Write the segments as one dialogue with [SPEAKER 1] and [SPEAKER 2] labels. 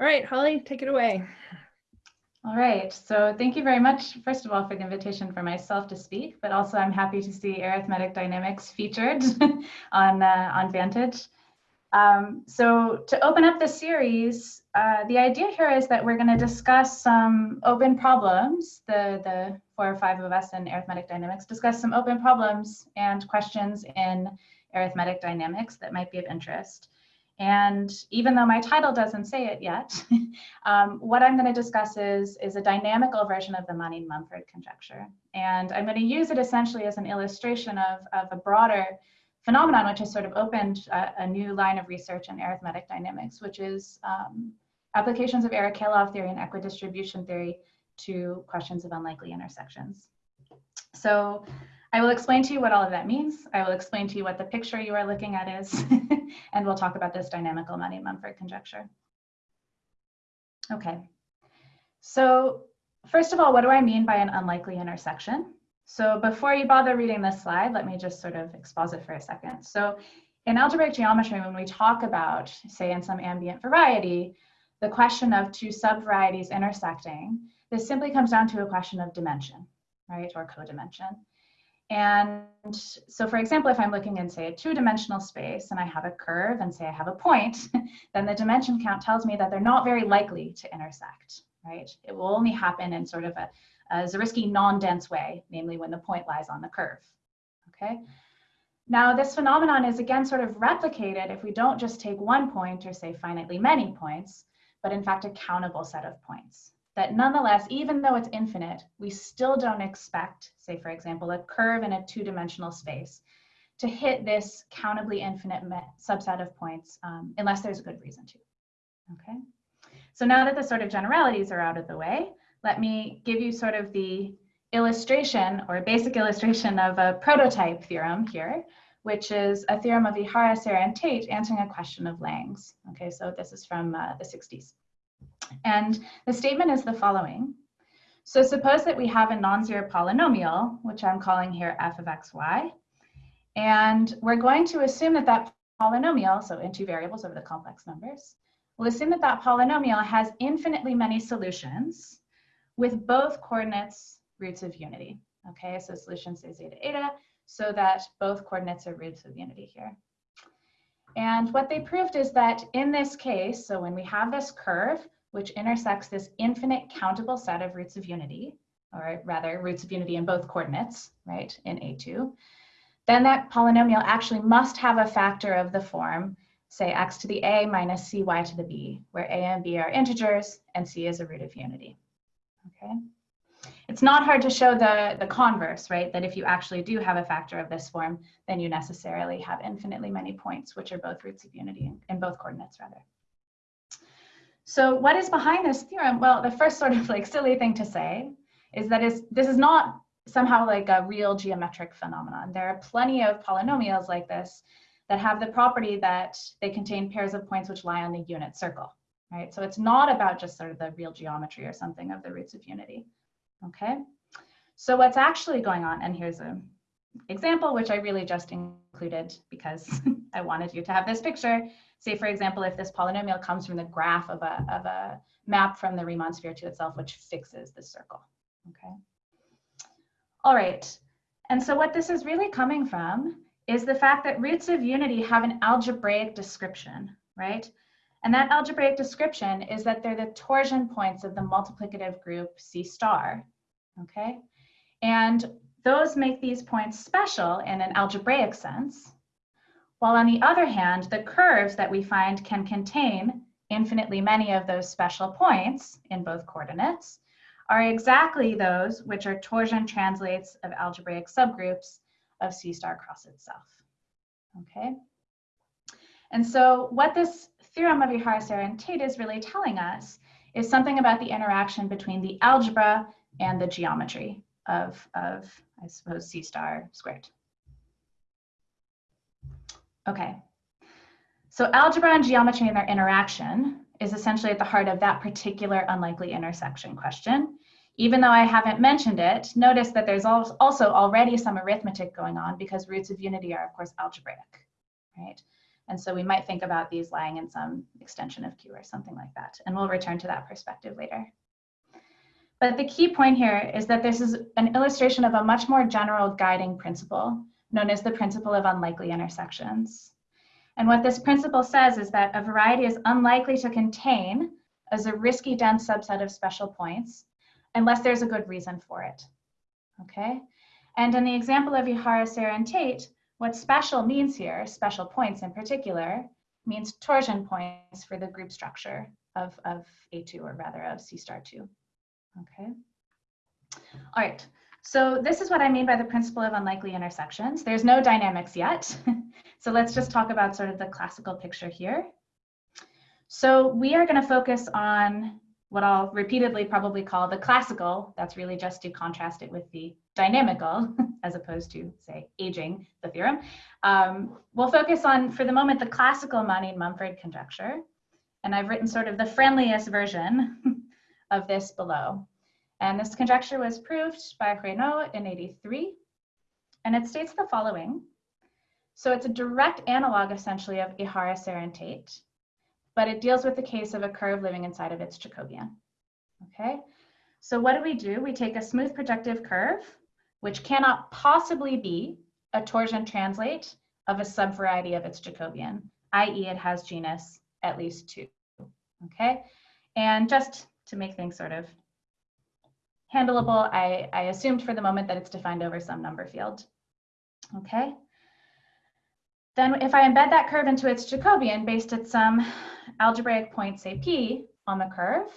[SPEAKER 1] All right, Holly, take it away.
[SPEAKER 2] All right, so thank you very much, first of all, for the invitation for myself to speak, but also I'm happy to see arithmetic dynamics featured on, uh, on Vantage. Um, so to open up the series, uh, the idea here is that we're going to discuss some open problems, the, the four or five of us in arithmetic dynamics, discuss some open problems and questions in arithmetic dynamics that might be of interest. And even though my title doesn't say it yet, um, what I'm going to discuss is, is a dynamical version of the Manin-Mumford conjecture. And I'm going to use it essentially as an illustration of, of a broader phenomenon, which has sort of opened a, a new line of research in arithmetic dynamics, which is um, applications of Arakelov theory and equidistribution theory to questions of unlikely intersections. So I will explain to you what all of that means. I will explain to you what the picture you are looking at is, and we'll talk about this dynamical Manin-Mumford conjecture. Okay, so first of all, what do I mean by an unlikely intersection? So before you bother reading this slide, let me just sort of exposit for a second. So in algebraic geometry, when we talk about, say in some ambient variety, the question of two subvarieties intersecting, this simply comes down to a question of dimension, right, or codimension. And so for example, if I'm looking in say a two-dimensional space and I have a curve and say I have a point, then the dimension count tells me that they're not very likely to intersect, right? It will only happen in sort of a, a Zariski non-dense way, namely when the point lies on the curve, okay? Now this phenomenon is again sort of replicated if we don't just take one point or say finitely many points, but in fact a countable set of points that nonetheless, even though it's infinite, we still don't expect, say for example, a curve in a two-dimensional space to hit this countably infinite subset of points um, unless there's a good reason to, okay? So now that the sort of generalities are out of the way, let me give you sort of the illustration or basic illustration of a prototype theorem here, which is a theorem of Ihara, Serre, and Tate answering a question of Lang's. Okay, so this is from uh, the 60s. And the statement is the following. So suppose that we have a non-zero polynomial, which I'm calling here f of xy, and we're going to assume that that polynomial, so in two variables over the complex numbers, we'll assume that that polynomial has infinitely many solutions with both coordinates roots of unity. Okay, so solution say zeta eta, so that both coordinates are roots of unity here. And what they proved is that in this case, so when we have this curve, which intersects this infinite countable set of roots of unity, or rather roots of unity in both coordinates, right, in A2, then that polynomial actually must have a factor of the form, say x to the a minus cy to the b, where a and b are integers and c is a root of unity, okay? It's not hard to show the, the converse, right? That if you actually do have a factor of this form, then you necessarily have infinitely many points, which are both roots of unity in, in both coordinates rather. So what is behind this theorem? Well, the first sort of like silly thing to say is that is this is not somehow like a real geometric phenomenon. There are plenty of polynomials like this that have the property that they contain pairs of points which lie on the unit circle, right? So it's not about just sort of the real geometry or something of the roots of unity, okay? So what's actually going on, and here's an example which I really just included because I wanted you to have this picture, say, for example, if this polynomial comes from the graph of a, of a map from the Riemann sphere to itself, which fixes the circle, okay? All right, and so what this is really coming from is the fact that roots of unity have an algebraic description, right? And that algebraic description is that they're the torsion points of the multiplicative group C star, okay? And those make these points special in an algebraic sense, while on the other hand, the curves that we find can contain infinitely many of those special points in both coordinates are exactly those which are torsion translates of algebraic subgroups of C star cross itself. Okay. And so what this theorem of Ihara, Serre, and Tate is really telling us is something about the interaction between the algebra and the geometry of, of I suppose, C star squared. Okay, so algebra and geometry and their interaction is essentially at the heart of that particular unlikely intersection question. Even though I haven't mentioned it, notice that there's also already some arithmetic going on because roots of unity are of course algebraic, right? And so we might think about these lying in some extension of Q or something like that. And we'll return to that perspective later. But the key point here is that this is an illustration of a much more general guiding principle known as the principle of unlikely intersections. And what this principle says is that a variety is unlikely to contain as a Zariski dense subset of special points unless there's a good reason for it. Okay? And in the example of Ihara, Serre, and Tate, what special means here, special points in particular, means torsion points for the group structure of, of A2, or rather of C star 2. Okay. All right. So this is what I mean by the principle of unlikely intersections. There's no dynamics yet. so let's just talk about sort of the classical picture here. So we are going to focus on what I'll repeatedly probably call the classical. That's really just to contrast it with the dynamical, as opposed to, say, aging the theorem. Um, we'll focus on, for the moment, the classical Manin-Mumford conjecture. And I've written sort of the friendliest version of this below. And this conjecture was proved by Raynaud in 83. And it states the following. So it's a direct analog, essentially, of Ihara-Serre-Tate, but it deals with the case of a curve living inside of its Jacobian. Okay, so what do we do? We take a smooth projective curve, which cannot possibly be a torsion translate of a subvariety of its Jacobian, i.e. it has genus at least two, okay? And just to make things sort of handleable, I, I assumed for the moment that it's defined over some number field. Okay. Then if I embed that curve into its Jacobian based at some algebraic point, say P, on the curve,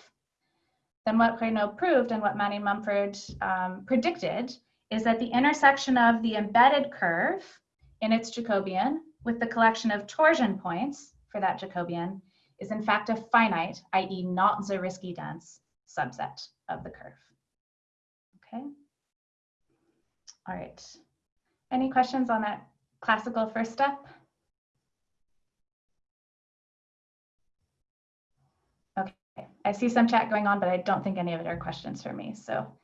[SPEAKER 2] then what Raynaud proved and what Manin-Mumford um, predicted is that the intersection of the embedded curve in its Jacobian with the collection of torsion points for that Jacobian is in fact a finite, i.e. not Zariski dense subset of the curve. Okay. All right. Any questions on that classical first step? Okay, I see some chat going on, but I don't think any of it are questions for me. So,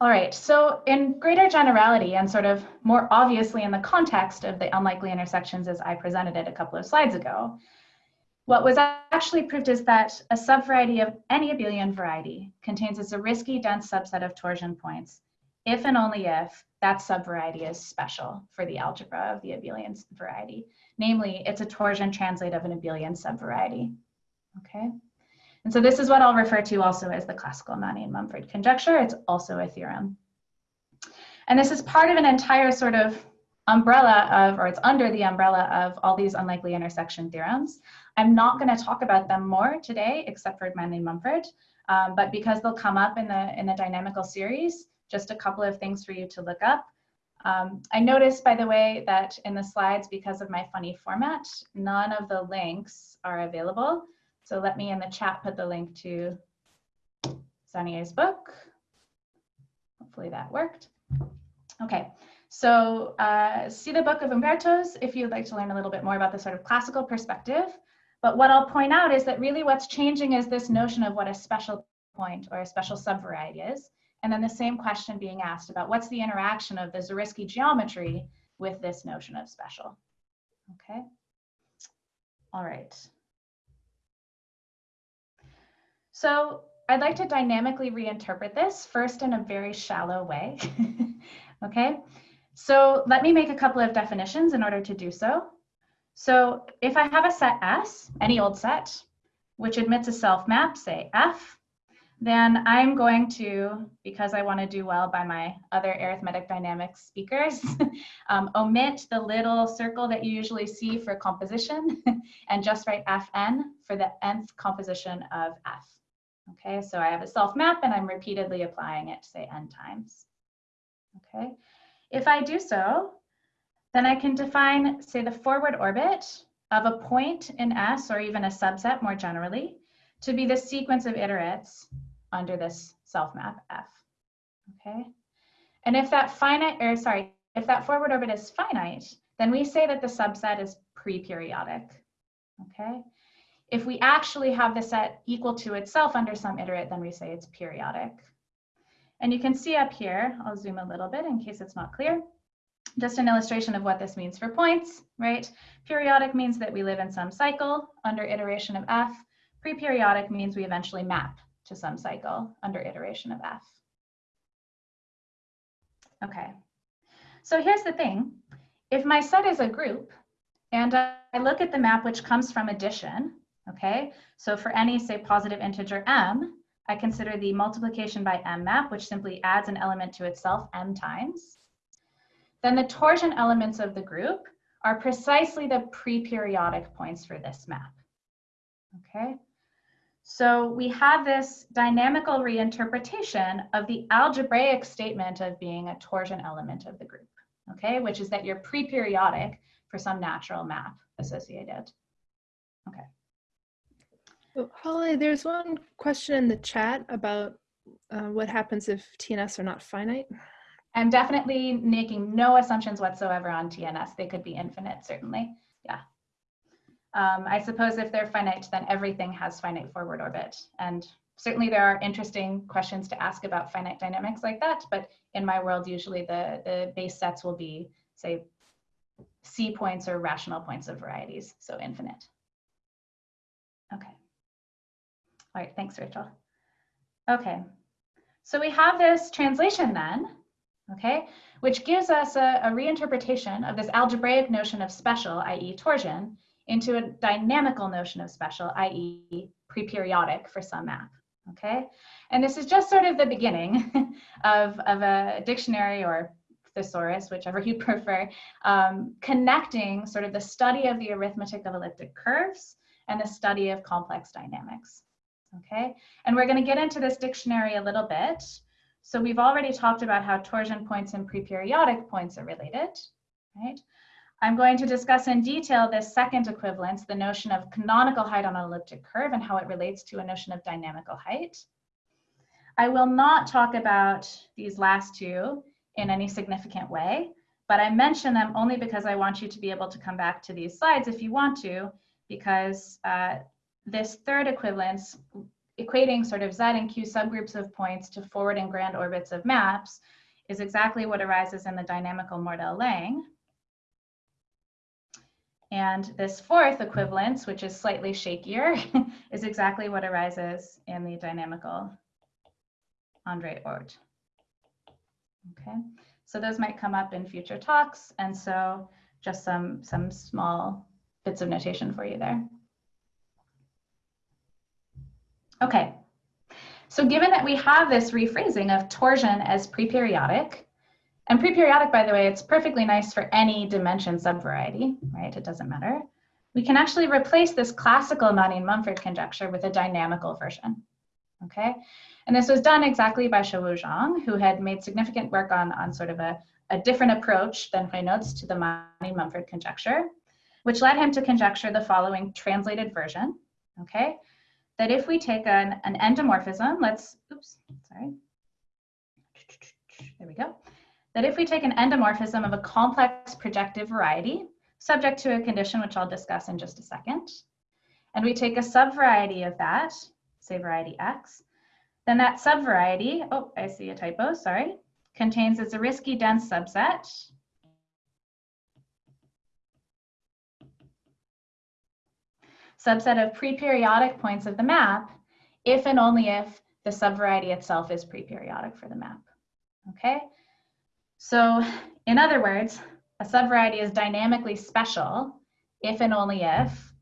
[SPEAKER 2] all right, so in greater generality and sort of more obviously in the context of the unlikely intersections as I presented it a couple of slides ago, what was actually proved is that a subvariety of any abelian variety contains a Zariski dense subset of torsion points if and only if that subvariety is special for the algebra of the abelian variety. Namely, it's a torsion translate of an abelian subvariety. Okay, and so this is what I'll refer to also as the classical Manin-Mumford conjecture. It's also a theorem. And this is part of an entire sort of umbrella of, or it's under the umbrella of all these unlikely intersection theorems. I'm not going to talk about them more today, except for Manin-Mumford, um, but because they'll come up in the, in the dynamical series, just a couple of things for you to look up. Um, I noticed, by the way, that in the slides, because of my funny format, none of the links are available. So let me in the chat put the link to Zannier's book. Hopefully that worked. Okay, so uh, see the book of Umberto's if you'd like to learn a little bit more about the sort of classical perspective. But what I'll point out is that really what's changing is this notion of what a special point or a special subvariety is. And then the same question being asked about what's the interaction of the Zariski geometry with this notion of special. Okay. All right. So I'd like to dynamically reinterpret this first in a very shallow way. okay. So let me make a couple of definitions in order to do so. So if I have a set S, any old set, which admits a self map, say F, then I'm going to, because I want to do well by my other arithmetic dynamics speakers, um, omit the little circle that you usually see for composition and just write Fn for the nth composition of F. Okay, so I have a self map and I'm repeatedly applying it, say n times. Okay, if I do so, then I can define, say, the forward orbit of a point in S, or even a subset more generally, to be the sequence of iterates under this self map F. Okay, and if that finite, or sorry, if that forward orbit is finite, then we say that the subset is pre-periodic. Okay, if we actually have the set equal to itself under some iterate, then we say it's periodic. And you can see up here, I'll zoom a little bit in case it's not clear. just an illustration of what this means for points, right? Periodic means that we live in some cycle under iteration of f. Pre-periodic means we eventually map to some cycle under iteration of f. Okay, so here's the thing. If my set is a group and I look at the map which comes from addition, okay, so for any say positive integer m, I consider the multiplication by m map, which simply adds an element to itself m times. Then the torsion elements of the group are precisely the pre-periodic points for this map. Okay, so we have this dynamical reinterpretation of the algebraic statement of being a torsion element of the group, okay, which is that you're pre-periodic for some natural map associated. Okay.
[SPEAKER 1] Oh, Holly, there's one question in the chat about uh, what happens if TNS are not finite.
[SPEAKER 2] I'm definitely making no assumptions whatsoever on TNS. They could be infinite, certainly. Yeah. Um, I suppose if they're finite, then everything has finite forward orbit. And certainly there are interesting questions to ask about finite dynamics like that. But in my world, usually the, the base sets will be, say, C points or rational points of varieties, so infinite. Okay. All right, thanks, Rachel. Okay, so we have this translation then okay, which gives us a, a reinterpretation of this algebraic notion of special, i.e. torsion, into a dynamical notion of special, i.e. pre-periodic for some map, okay? And this is just sort of the beginning of, of a dictionary or thesaurus, whichever you prefer, um, connecting sort of the study of the arithmetic of elliptic curves and the study of complex dynamics, okay? And we're gonna get into this dictionary a little bit, so we've already talked about how torsion points and preperiodic points are related, right? I'm going to discuss in detail this second equivalence, the notion of canonical height on an elliptic curve and how it relates to a notion of dynamical height. I will not talk about these last two in any significant way, but I mention them only because I want you to be able to come back to these slides if you want to, because uh, this third equivalence equating sort of Z and Q subgroups of points to forward and grand orbits of maps is exactly what arises in the dynamical Mordell-Lang. And this fourth equivalence, which is slightly shakier, is exactly what arises in the dynamical Andre Oort. Okay, so those might come up in future talks. And so just some, some small bits of notation for you there. Okay, so given that we have this rephrasing of torsion as preperiodic, and preperiodic, by the way, it's perfectly nice for any dimension subvariety, right? It doesn't matter. We can actually replace this classical Manin-Mumford conjecture with a dynamical version, okay? And this was done exactly by Shouwu Zhang, who had made significant work on, on sort of a, a different approach than Raynaud's to the Manin-Mumford conjecture, which led him to conjecture the following translated version, okay? That if we take an, an endomorphism, let's, oops, sorry. There we go. That if we take an endomorphism of a complex projective variety, subject to a condition which I'll discuss in just a second, and we take a subvariety of that, say variety X, then that subvariety, oh, I see a typo, sorry, contains a Zariski dense subset subset of preperiodic points of the map if and only if the subvariety itself is preperiodic for the map. Okay, so in other words, a subvariety is dynamically special if and only if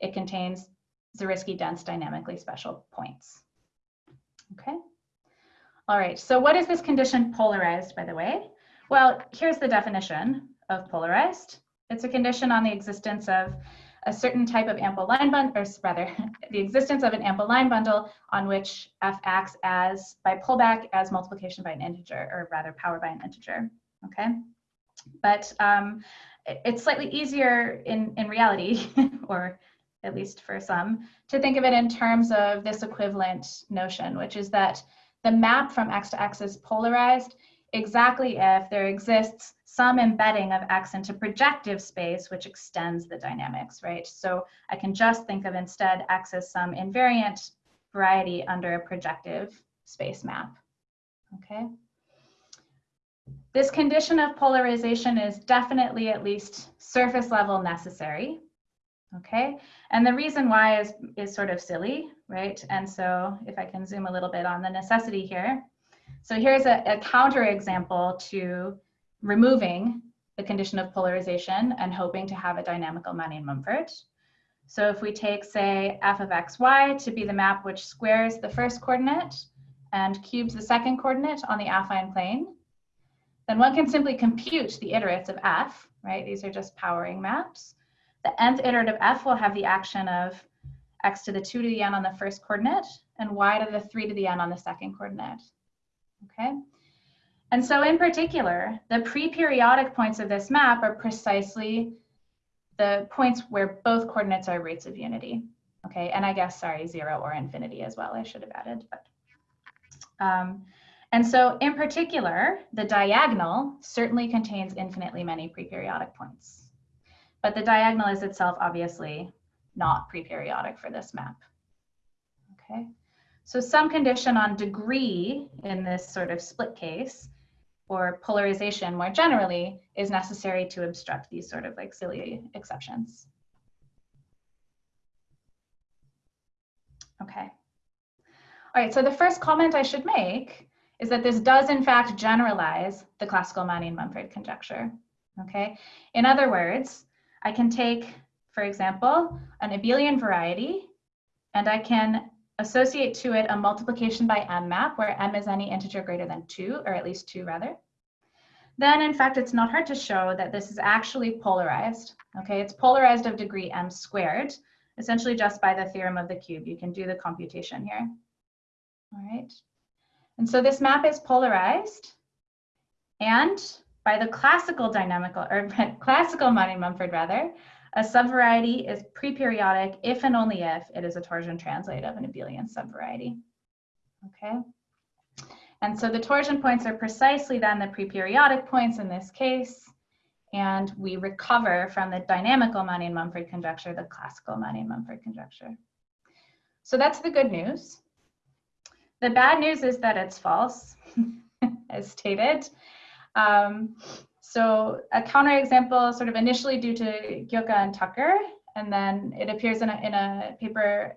[SPEAKER 2] it contains Zariski dense dynamically special points. Okay. All right, so what is this condition polarized, by the way? Well, here's the definition of polarized. It's a condition on the existence of a certain type of ample line bundle, or rather, the existence of an ample line bundle on which f acts as by pullback as multiplication by an integer, or rather power by an integer. Okay, but um, it's slightly easier in in reality, or at least for some, to think of it in terms of this equivalent notion, which is that the map from x to x is polarized exactly if there exists some embedding of X into projective space, which extends the dynamics, right? So I can just think of instead X as some invariant variety under a projective space map, okay? this condition of polarization is definitely at least surface level necessary. Okay, and the reason why is, is sort of silly, right? And so if I can zoom a little bit on the necessity here. So here's a, a counter example to removing the condition of polarization and hoping to have a dynamical Manin-Mumford. So if we take, say, f of xy to be the map which squares the first coordinate and cubes the second coordinate on the affine plane, then one can simply compute the iterates of f, right? These are just powering maps. The nth iterate of f will have the action of x to the 2 to the n on the first coordinate and y to the 3 to the n on the second coordinate. Okay? And so in particular, the pre-periodic points of this map are precisely the points where both coordinates are roots of unity. Okay, and I guess, sorry, zero or infinity as well, I should have added. But, um, and so in particular, the diagonal certainly contains infinitely many pre-periodic points. But the diagonal is itself obviously not pre-periodic for this map. Okay, so some condition on degree in this sort of split case or polarization more generally is necessary to obstruct these sort of like silly exceptions. Okay. All right, so the first comment I should make is that this does in fact generalize the classical Manin-Mumford conjecture. Okay, in other words, I can take, for example, an abelian variety, and I can associate to it a multiplication by m map where m is any integer greater than 2, or at least 2 rather. Then, in fact, it's not hard to show that this is actually polarized. Okay, it's polarized of degree m squared, essentially just by the theorem of the cube. You can do the computation here. All right. And so this map is polarized. And by the classical dynamical, or classical Manin-Mumford rather, a subvariety is preperiodic if and only if it is a torsion translate of an abelian subvariety. Okay. And so the torsion points are precisely then the preperiodic points in this case. And we recover from the dynamical Manin-Mumford conjecture, the classical Manin-Mumford conjecture. So that's the good news. The bad news is that it's false, as stated. Um, so a counterexample sort of initially due to Ghioca and Tucker, and then it appears in a, in a paper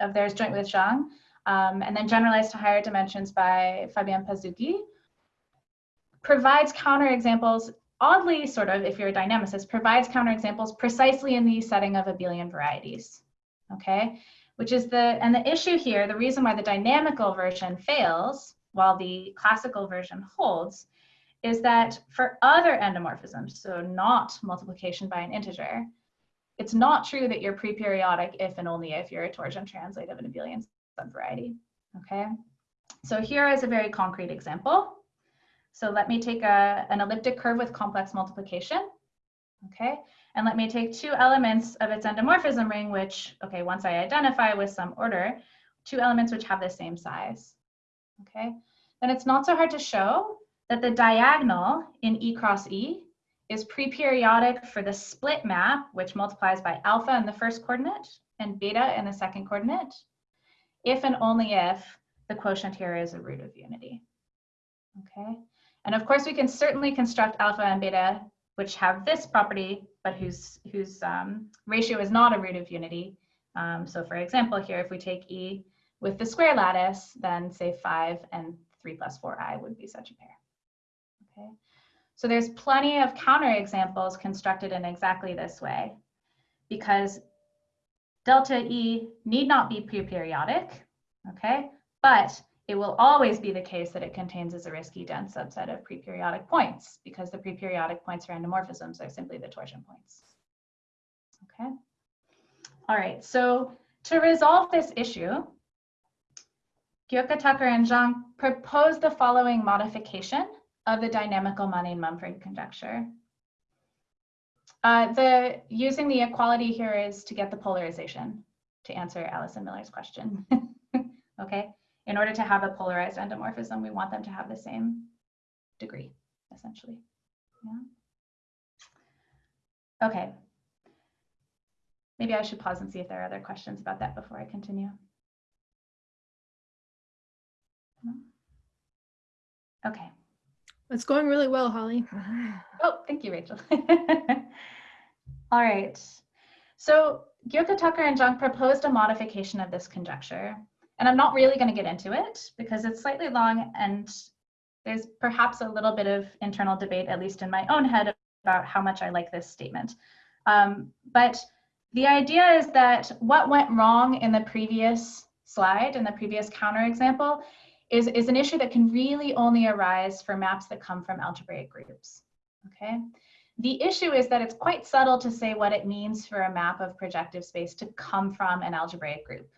[SPEAKER 2] of theirs joint with Zhang, um, and then generalized to higher dimensions by Fabien Pazuki, provides counterexamples, oddly sort of, if you're a dynamicist, provides counterexamples precisely in the setting of abelian varieties, okay? Which is the, and the issue here, the reason why the dynamical version fails while the classical version holds is that for other endomorphisms, so not multiplication by an integer, it's not true that you're preperiodic if and only if you're a torsion translate of an abelian subvariety, okay? So here is a very concrete example. So let me take a, an elliptic curve with complex multiplication, okay? And let me take two elements of its endomorphism ring, which, okay, once I identify with some order, two elements which have the same size, okay? Then it's not so hard to show that the diagonal in E cross E is preperiodic for the split map, which multiplies by alpha in the first coordinate and beta in the second coordinate, if and only if the quotient here is a root of unity. Okay, and of course we can certainly construct alpha and beta which have this property, but whose, whose um, ratio is not a root of unity. Um, so for example, here, if we take E with the square lattice, then say five and three plus four I would be such a pair. Okay, so there's plenty of counterexamples constructed in exactly this way because delta E need not be preperiodic, okay? But it will always be the case that it contains as a Zariski dense subset of preperiodic points because the preperiodic points for endomorphisms are simply the torsion points. Okay. All right, so to resolve this issue, Ghioca Tucker and Zhang proposed the following modification of the dynamical Manin-Mumford conjecture. Uh, the using the equality here is to get the polarization to answer Alison Miller's question. okay, in order to have a polarized endomorphism, we want them to have the same degree, essentially. Yeah. Okay. Maybe I should pause and see if there are other questions about that before I continue. Okay.
[SPEAKER 1] It's going really well, Holly.
[SPEAKER 2] Oh, thank you, Rachel. All right. So Ghioca Tucker and Zhang proposed a modification of this conjecture. And I'm not really going to get into it because it's slightly long and there's perhaps a little bit of internal debate, at least in my own head, about how much I like this statement. Um, but the idea is that what went wrong in the previous slide, in the previous counterexample, is, is an issue that can really only arise for maps that come from algebraic groups, okay? The issue is that it's quite subtle to say what it means for a map of projective space to come from an algebraic group,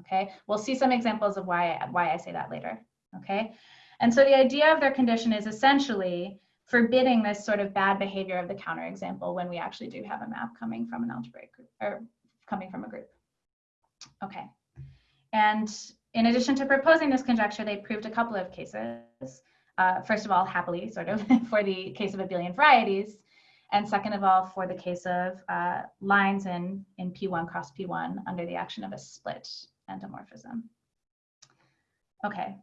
[SPEAKER 2] okay? We'll see some examples of why, why I say that later, okay? And so the idea of their condition is essentially forbidding this sort of bad behavior of the counterexample when we actually do have a map coming from an algebraic group or coming from a group. Okay. And in addition to proposing this conjecture, they proved a couple of cases. Uh, first of all, happily, sort of, for the case of abelian varieties. And second of all, for the case of uh, lines in, in P1 cross P1 under the action of a split endomorphism. Okay,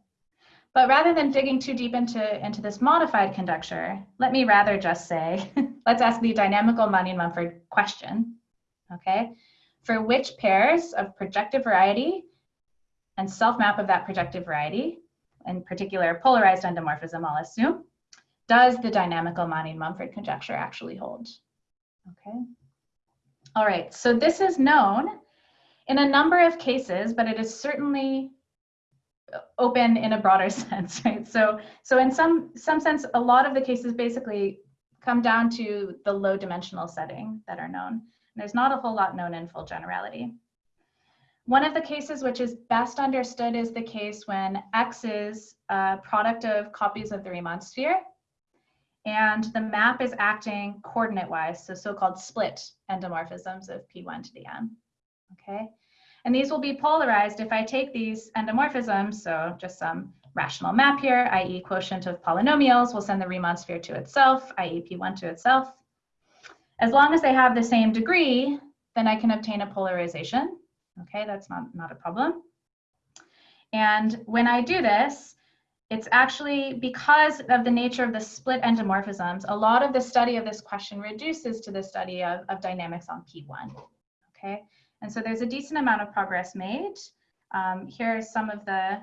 [SPEAKER 2] but rather than digging too deep into, into this modified conjecture, let me rather just say, let's ask the dynamical Manin-Mumford question, okay? For which pairs of projective variety and self-map of that projective variety, in particular polarized endomorphism, I'll assume, does the dynamical Manin-Mumford conjecture actually hold? Okay. All right, so this is known in a number of cases, but it is certainly open in a broader sense, right? So, so in some, some sense, a lot of the cases basically come down to the low dimensional setting that are known. And there's not a whole lot known in full generality. One of the cases which is best understood is the case when X is a product of copies of the Riemann sphere and the map is acting coordinate-wise, so so-called split endomorphisms of P1 to the n, okay? And these will be polarized if I take these endomorphisms, so just some rational map here, i.e. quotient of polynomials will send the Riemann sphere to itself, i.e. P1 to itself. As long as they have the same degree, then I can obtain a polarization. Okay, that's not, not a problem. And when I do this, it's actually because of the nature of the split endomorphisms, a lot of the study of this question reduces to the study of, of dynamics on P1. Okay, and so there's a decent amount of progress made. Um, here are some of the,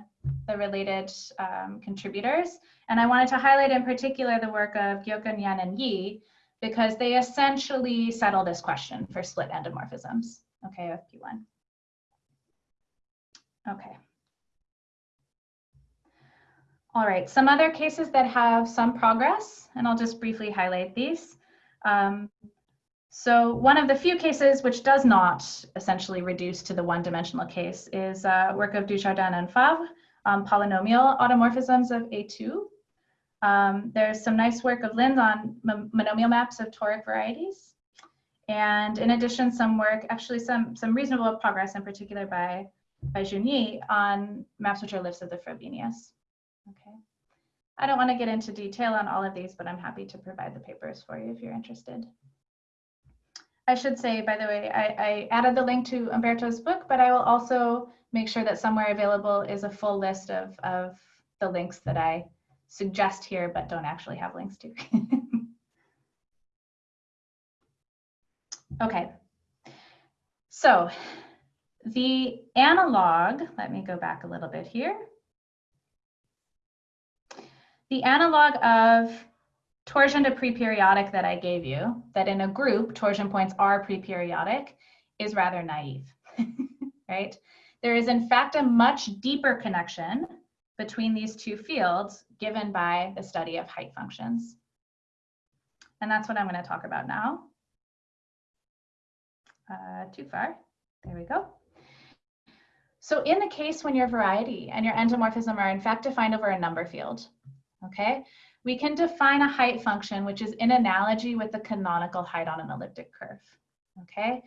[SPEAKER 2] the related um, contributors. And I wanted to highlight in particular the work of Ghioca, Yan, and Yi, because they essentially settle this question for split endomorphisms, okay, of P1. Okay. All right, some other cases that have some progress, and I'll just briefly highlight these. Um, so one of the few cases which does not essentially reduce to the one-dimensional case is uh, work of Dujardin and Favre, um, polynomial automorphisms of A2. Um, there's some nice work of Linz on monomial maps of toric varieties. And in addition, some work, actually some, some reasonable progress in particular by, by Junier on maps which are lifts of the Frobenius. Okay. I don't want to get into detail on all of these, but I'm happy to provide the papers for you if you're interested. I should say, by the way, I, I, added the link to Umberto's book, but I will also make sure that somewhere available is a full list of, of the links that I suggest here, but don't actually have links to. okay, so the analog, let me go back a little bit here. The analog of torsion to pre-periodic that I gave you, that in a group, torsion points are pre-periodic, is rather naive, right? There is in fact a much deeper connection between these two fields given by the study of height functions. And that's what I'm gonna talk about now. Uh, too far, there we go. So in the case when your variety and your endomorphism are in fact defined over a number field, okay? we can define a height function which is in analogy with the canonical height on an elliptic curve, okay?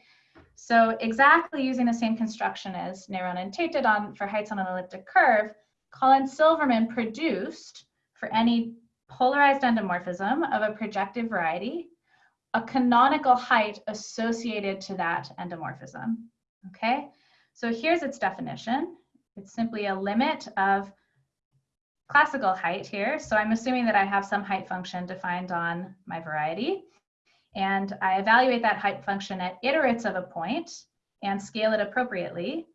[SPEAKER 2] So exactly using the same construction as Néron and on for heights on an elliptic curve, Call and Silverman produced for any polarized endomorphism of a projective variety, a canonical height associated to that endomorphism, okay? So here's its definition. It's simply a limit of classical height here. So I'm assuming that I have some height function defined on my variety. And I evaluate that height function at iterates of a point and scale it appropriately.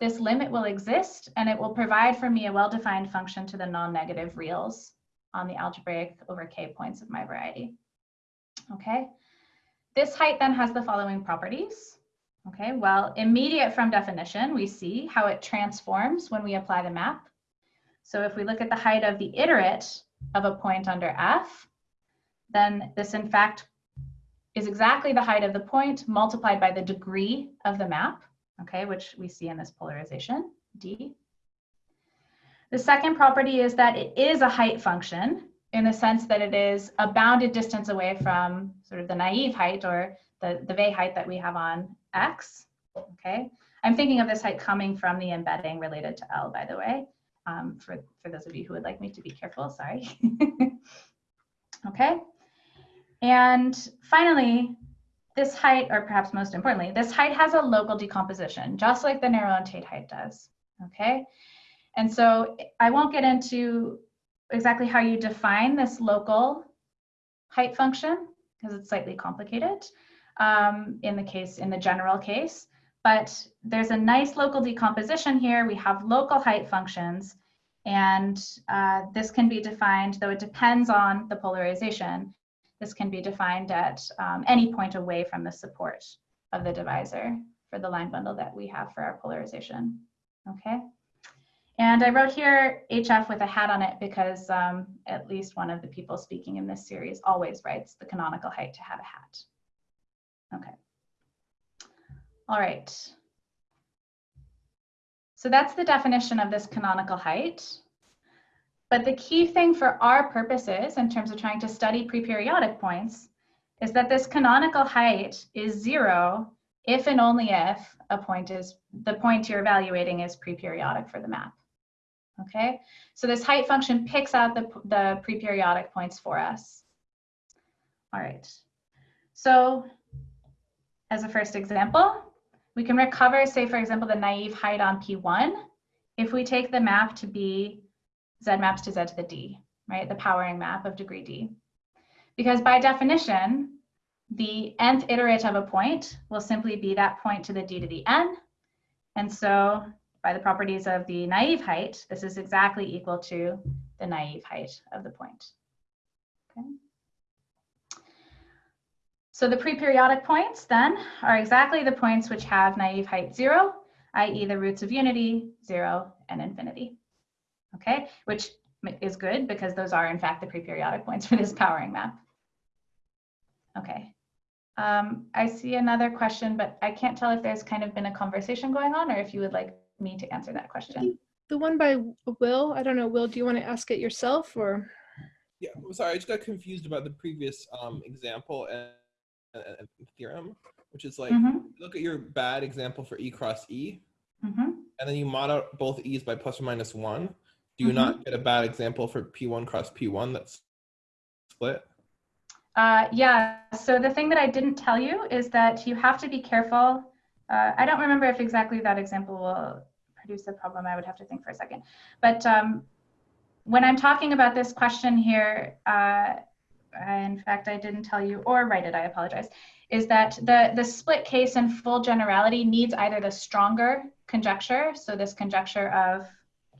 [SPEAKER 2] This limit will exist and it will provide for me a well-defined function to the non-negative reals on the algebraic over k points of my variety. Okay, this height then has the following properties. Okay, well, immediate from definition, we see how it transforms when we apply the map. So if we look at the height of the iterate of a point under f, then this in fact is exactly the height of the point multiplied by the degree of the map, okay, which we see in this polarization, d. The second property is that it is a height function in the sense that it is a bounded distance away from sort of the naive height or the, the height that we have on X, okay? I'm thinking of this height coming from the embedding related to L, by the way, um, for, for those of you who would like me to be careful, sorry. okay, and finally, this height, or perhaps most importantly, this height has a local decomposition, just like the Néron and Tate height does, okay? And so I won't get into exactly how you define this local height function because it's slightly complicated um, in the case, in the general case. But there's a nice local decomposition here. We have local height functions and uh, this can be defined, though it depends on the polarization, this can be defined at um, any point away from the support of the divisor for the line bundle that we have for our polarization, okay? And I wrote here HF with a hat on it because um, at least one of the people speaking in this series always writes the canonical height to have a hat. Okay. All right. So that's the definition of this canonical height. But the key thing for our purposes in terms of trying to study preperiodic points is that this canonical height is zero if and only if a point is, the point you're evaluating is preperiodic for the map. Okay, so this height function picks out the, the preperiodic points for us. All right, so as a first example, we can recover, say for example, the naive height on P1 if we take the map to be Z maps to Z to the D, right? The powering map of degree D. Because by definition, the nth iterate of a point will simply be that point to the D to the N. And so by the properties of the naive height, this is exactly equal to the naive height of the point. Okay. So the preperiodic points then are exactly the points which have naive height zero, i.e. the roots of unity, zero, and infinity. Okay, which is good because those are in fact the preperiodic points for this powering map. Okay, um, I see another question, but I can't tell if there's kind of been a conversation going on or if you would like me to answer that question.
[SPEAKER 1] The one by Will, I don't know, Will, do you want to ask it yourself or?
[SPEAKER 3] Yeah, I'm sorry, I just got confused about the previous um, example and, theorem, which is like, mm -hmm. look at your bad example for E cross E, mm -hmm. and then you mod out both E's by plus or minus one. Do you mm -hmm. not get a bad example for P1 cross P1 that's split?
[SPEAKER 2] Uh, yeah, so the thing that I didn't tell you is that you have to be careful uh, I don't remember if exactly that example will produce a problem. I would have to think for a second. But um, when I'm talking about this question here, uh, in fact, I didn't tell you or write it, I apologize, is that the, the split case in full generality needs either the stronger conjecture, so this conjecture of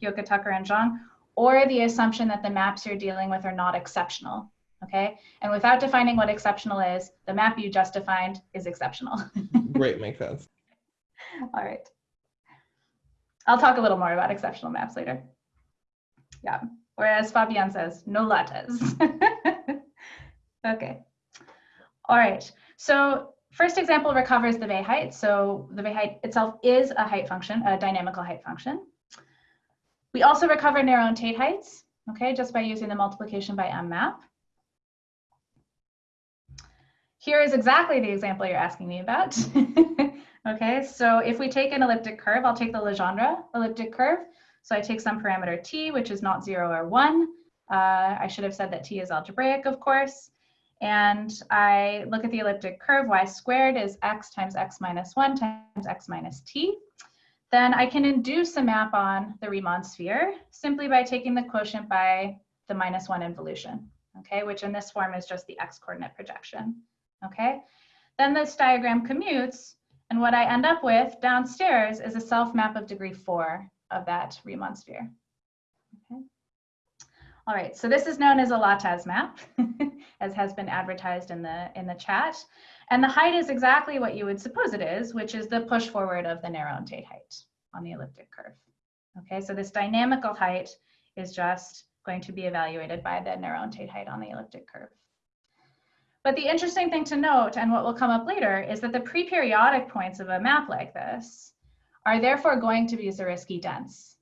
[SPEAKER 2] Ghioca, Tucker, and Zhang, or the assumption that the maps you're dealing with are not exceptional, okay? And without defining what exceptional is, the map you just defined is exceptional.
[SPEAKER 3] Great, makes sense.
[SPEAKER 2] All right. I'll talk a little more about exceptional maps later. Yeah, whereas Fabien says, no Lattès. okay. All right, so first example recovers the Weil height. So the Weil height itself is a height function, a dynamical height function. We also recover Néron-Tate heights, okay, just by using the multiplication by M map. Here is exactly the example you're asking me about. Okay, so if we take an elliptic curve, I'll take the Legendre elliptic curve. So I take some parameter t, which is not zero or one. Uh, I should have said that t is algebraic, of course. And I look at the elliptic curve, y squared is x times x minus one times x minus t. then I can induce a map on the Riemann sphere simply by taking the quotient by the minus one involution, okay, which in this form is just the x coordinate projection, okay? Then this diagram commutes, and what I end up with downstairs is a self map of degree four of that Riemann sphere. All right, so this is known as a Lattès map, as has been advertised in the, in the chat. And the height is exactly what you would suppose it is, which is the push forward of the Tate height on the elliptic curve. Okay, so this dynamical height is just going to be evaluated by the Tate height on the elliptic curve. But the interesting thing to note, and what will come up later, is that the pre-periodic points of a map like this are therefore going to be Zariski dense.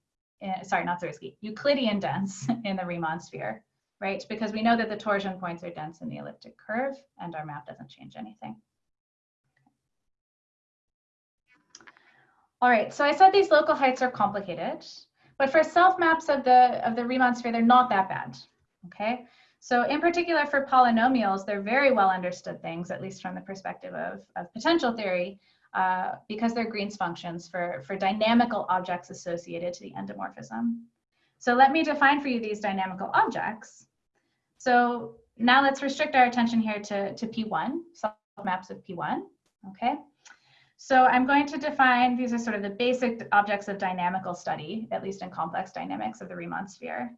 [SPEAKER 2] In, sorry, not Zariski, Euclidean dense in the Riemann sphere, right? Because we know that the torsion points are dense in the elliptic curve and our map doesn't change anything. All right, so I said these local heights are complicated, but for self maps of the, of the Riemann sphere, they're not that bad, okay? So in particular for polynomials, they're very well understood things, at least from the perspective of, of potential theory, uh, because they're Green's functions for, for dynamical objects associated to the endomorphism. So let me define for you these dynamical objects. So now let's restrict our attention here to, to P1, maps of P1, okay? So I'm going to define, these are sort of the basic objects of dynamical study, at least in complex dynamics of the Riemann sphere.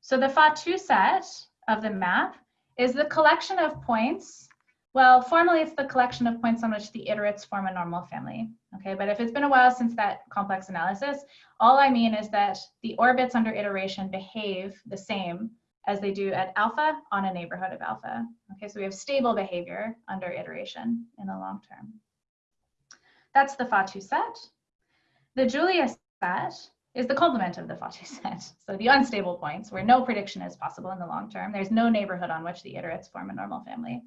[SPEAKER 2] So the Fatou set of the map is the collection of points well, formally, it's the collection of points on which the iterates form a normal family. Okay, but if it's been a while since that complex analysis, all I mean is that the orbits under iteration behave the same as they do at alpha on a neighborhood of alpha. Okay, so we have stable behavior under iteration in the long term. That's the Fatou set. The Julia set is the complement of the Fatou set. So the unstable points where no prediction is possible in the long term. There's no neighborhood on which the iterates form a normal family.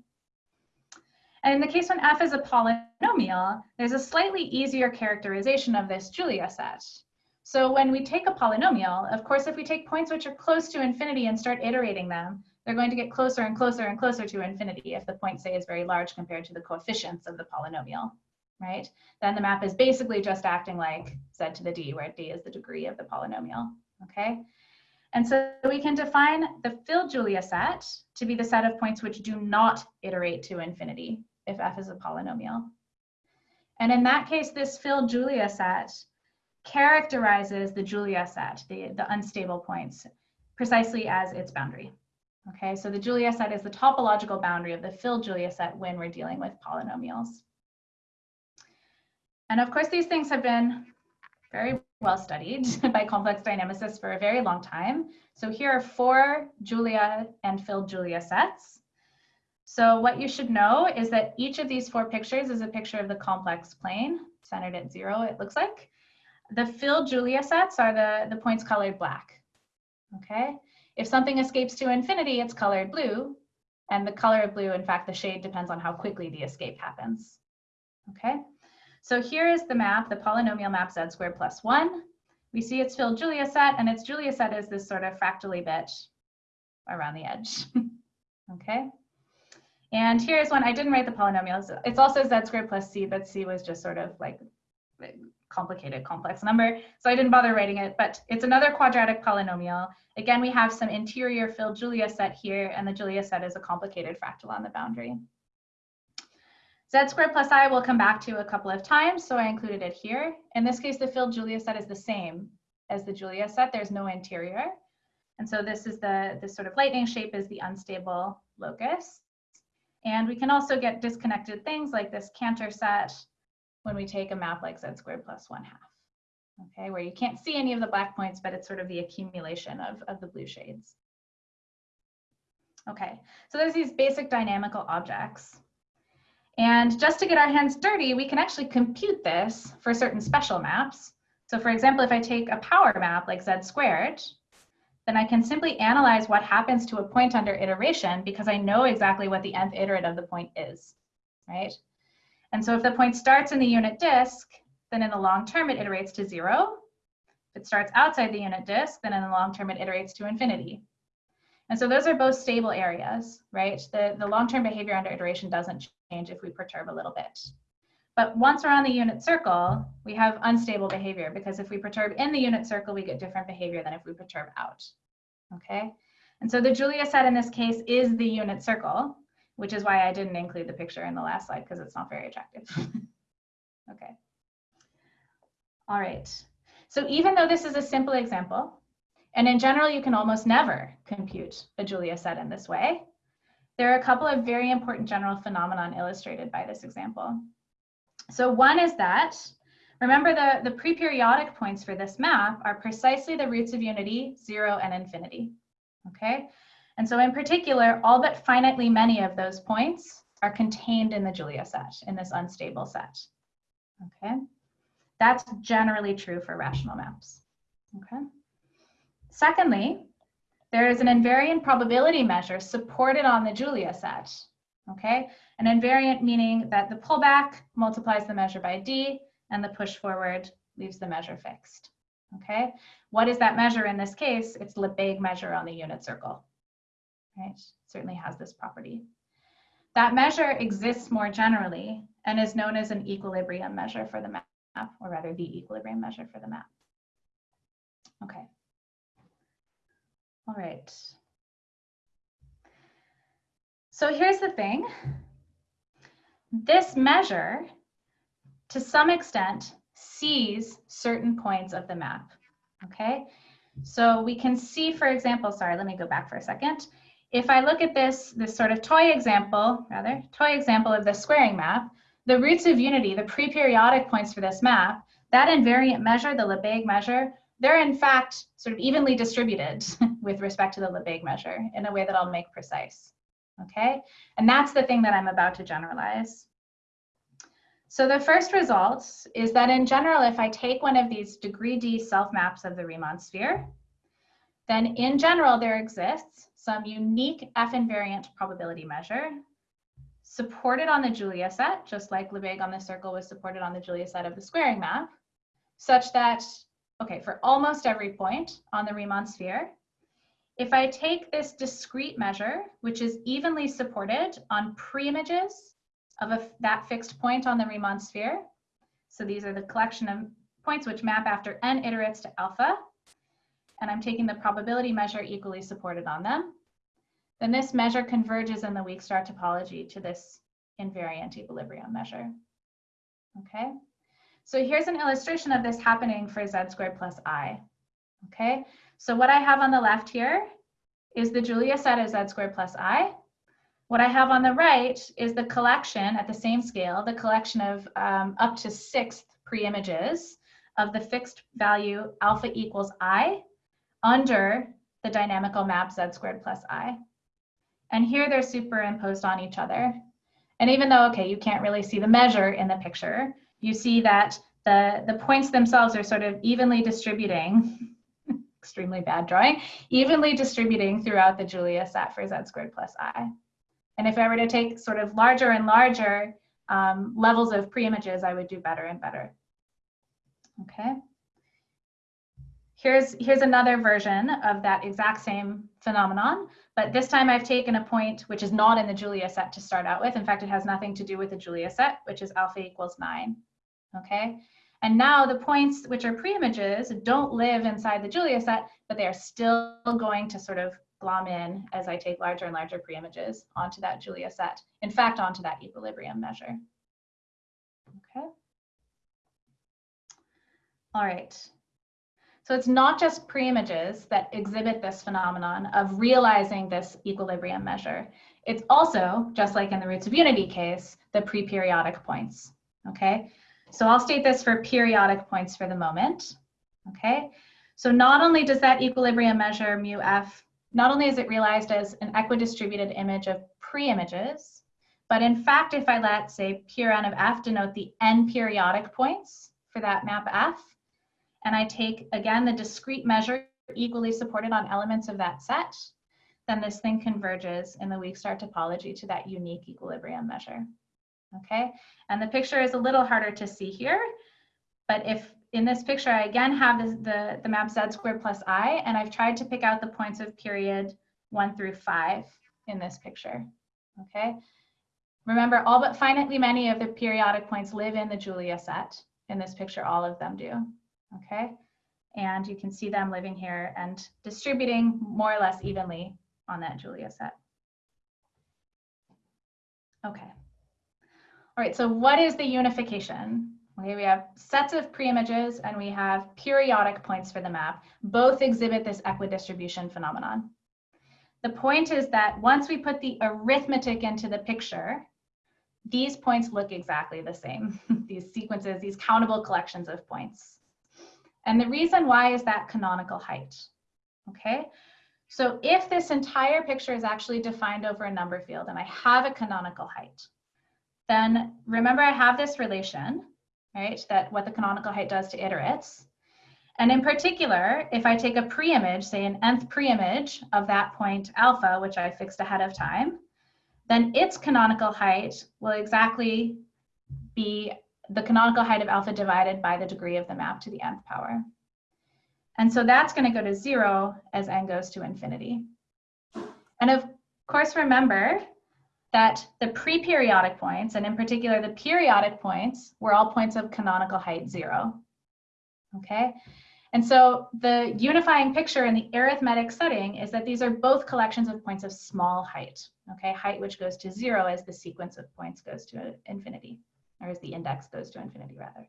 [SPEAKER 2] And in the case when f is a polynomial, there's a slightly easier characterization of this Julia set. So when we take a polynomial, of course, if we take points which are close to infinity and start iterating them, they're going to get closer and closer and closer to infinity if the point, say, is very large compared to the coefficients of the polynomial, right? Then the map is basically just acting like z to the d, where d is the degree of the polynomial, okay? And so we can define the filled Julia set to be the set of points which do not iterate to infinity if f is a polynomial. And in that case, this filled Julia set characterizes the Julia set, the, the unstable points, precisely as its boundary. Okay, so the Julia set is the topological boundary of the filled Julia set when we're dealing with polynomials. And of course, these things have been very well studied by complex dynamicists for a very long time. So here are four Julia and filled Julia sets. So what you should know is that each of these four pictures is a picture of the complex plane, centered at zero, it looks like. The filled Julia sets are the, the points colored black, okay? If something escapes to infinity, it's colored blue, and the color of blue, in fact, the shade depends on how quickly the escape happens, okay? So here is the map, the polynomial map z squared plus one. We see its filled Julia set, and its Julia set is this sort of fractally bit around the edge, okay? And here's one, I didn't write the polynomials. It's also z squared plus c, but c was just sort of like complicated, complex number. So I didn't bother writing it, but it's another quadratic polynomial. Again, we have some interior filled Julia set here, and the Julia set is a complicated fractal on the boundary. Z squared plus i will come back to a couple of times, so I included it here. In this case, the filled Julia set is the same as the Julia set. There's no interior. And so this is the, this sort of lightning shape is the unstable locus. And we can also get disconnected things like this Cantor set when we take a map like z squared plus one half, okay, where you can't see any of the black points, but it's sort of the accumulation of, of the blue shades. Okay, so there's these basic dynamical objects. And just to get our hands dirty, we can actually compute this for certain special maps. So for example, if I take a power map like z squared, then I can simply analyze what happens to a point under iteration because I know exactly what the nth iterate of the point is, right? And so if the point starts in the unit disk, then in the long term it iterates to zero. If it starts outside the unit disk, then in the long term it iterates to infinity. And so those are both stable areas, right? The, the long-term behavior under iteration doesn't change if we perturb a little bit. But once we're on the unit circle, we have unstable behavior because if we perturb in the unit circle, we get different behavior than if we perturb out. Okay, and so the Julia set in this case is the unit circle, which is why I didn't include the picture in the last slide because it's not very attractive. okay. All right. So even though this is a simple example, and in general, you can almost never compute a Julia set in this way, there are a couple of very important general phenomenon illustrated by this example. So one is that, remember the, the pre-periodic points for this map are precisely the roots of unity, zero and infinity, okay? And so in particular, all but finitely many of those points are contained in the Julia set, in this unstable set, okay? That's generally true for rational maps, okay? Secondly, there is an invariant probability measure supported on the Julia set, okay? An invariant meaning that the pullback multiplies the measure by D and the push forward leaves the measure fixed, okay? What is that measure in this case? It's Lebesgue measure on the unit circle, right? Certainly has this property. That measure exists more generally and is known as an equilibrium measure for the map, or rather the equilibrium measure for the map. Okay. All right. So here's the thing. This measure, to some extent, sees certain points of the map, okay? So we can see, for example, sorry, let me go back for a second. If I look at this, this sort of toy example, rather, toy example of the squaring map, the roots of unity, the pre-periodic points for this map, that invariant measure, the Lebesgue measure, they're in fact sort of evenly distributed with respect to the Lebesgue measure in a way that I'll make precise. Okay, and that's the thing that I'm about to generalize. So the first result is that in general, if I take one of these degree D self maps of the Riemann sphere, then in general, there exists some unique F invariant probability measure supported on the Julia set, just like Lebesgue on the circle was supported on the Julia set of the squaring map, such that okay, for almost every point on the Riemann sphere, if I take this discrete measure, which is evenly supported on preimages of a, that fixed point on the Riemann sphere, so these are the collection of points which map after n iterates to alpha, and I'm taking the probability measure equally supported on them, then this measure converges in the weak star topology to this invariant equilibrium measure. Okay. So here's an illustration of this happening for z squared plus i. Okay, so what I have on the left here is the Julia set of z squared plus i. What I have on the right is the collection at the same scale, the collection of um, up to sixth pre-images of the fixed value alpha equals i under the dynamical map z squared plus i. And here they're superimposed on each other. And even though, okay, you can't really see the measure in the picture, you see that the, the points themselves are sort of evenly distributing, extremely bad drawing, evenly distributing throughout the Julia set for z squared plus i. And if I were to take sort of larger and larger um, levels of preimages, I would do better and better. Okay. Here's, here's another version of that exact same phenomenon, but this time I've taken a point which is not in the Julia set to start out with. In fact, it has nothing to do with the Julia set, which is alpha equals nine okay? And now the points which are preimages don't live inside the Julia set, but they are still going to sort of glom in as I take larger and larger preimages onto that Julia set. In fact, onto that equilibrium measure. Okay. All right. So it's not just preimages that exhibit this phenomenon of realizing this equilibrium measure. It's also, just like in the roots of unity case, the pre-periodic points, okay? So I'll state this for periodic points for the moment. Okay, so not only does that equilibrium measure mu f, not only is it realized as an equidistributed image of pre-images, but in fact, if I let, say, pure n of f denote the n periodic points for that map f, and I take, again, the discrete measure equally supported on elements of that set, then this thing converges in the weak star topology to that unique equilibrium measure okay? And the picture is a little harder to see here, but if in this picture, I again have the, the map z squared plus i, and I've tried to pick out the points of period one through five in this picture, okay? Remember, all but finitely many of the periodic points live in the Julia set. In this picture, all of them do, okay? And you can see them living here and distributing more or less evenly on that Julia set. Okay. All right, so what is the unification? Okay, we have sets of preimages and we have periodic points for the map. Both exhibit this equidistribution phenomenon. The point is that once we put the arithmetic into the picture, these points look exactly the same. these sequences, these countable collections of points. And the reason why is that canonical height. Okay, so if this entire picture is actually defined over a number field and I have a canonical height, then remember I have this relation, right, that what the canonical height does to iterates. And in particular, if I take a preimage, say an nth preimage of that point alpha, which I fixed ahead of time, then its canonical height will exactly be the canonical height of alpha divided by the degree of the map to the nth power. And so that's going to go to zero as n goes to infinity. And of course, remember that the pre-periodic points, and in particular the periodic points, were all points of canonical height zero. Okay, and so the unifying picture in the arithmetic setting is that these are both collections of points of small height. Okay, height which goes to zero as the sequence of points goes to infinity, or as the index goes to infinity rather.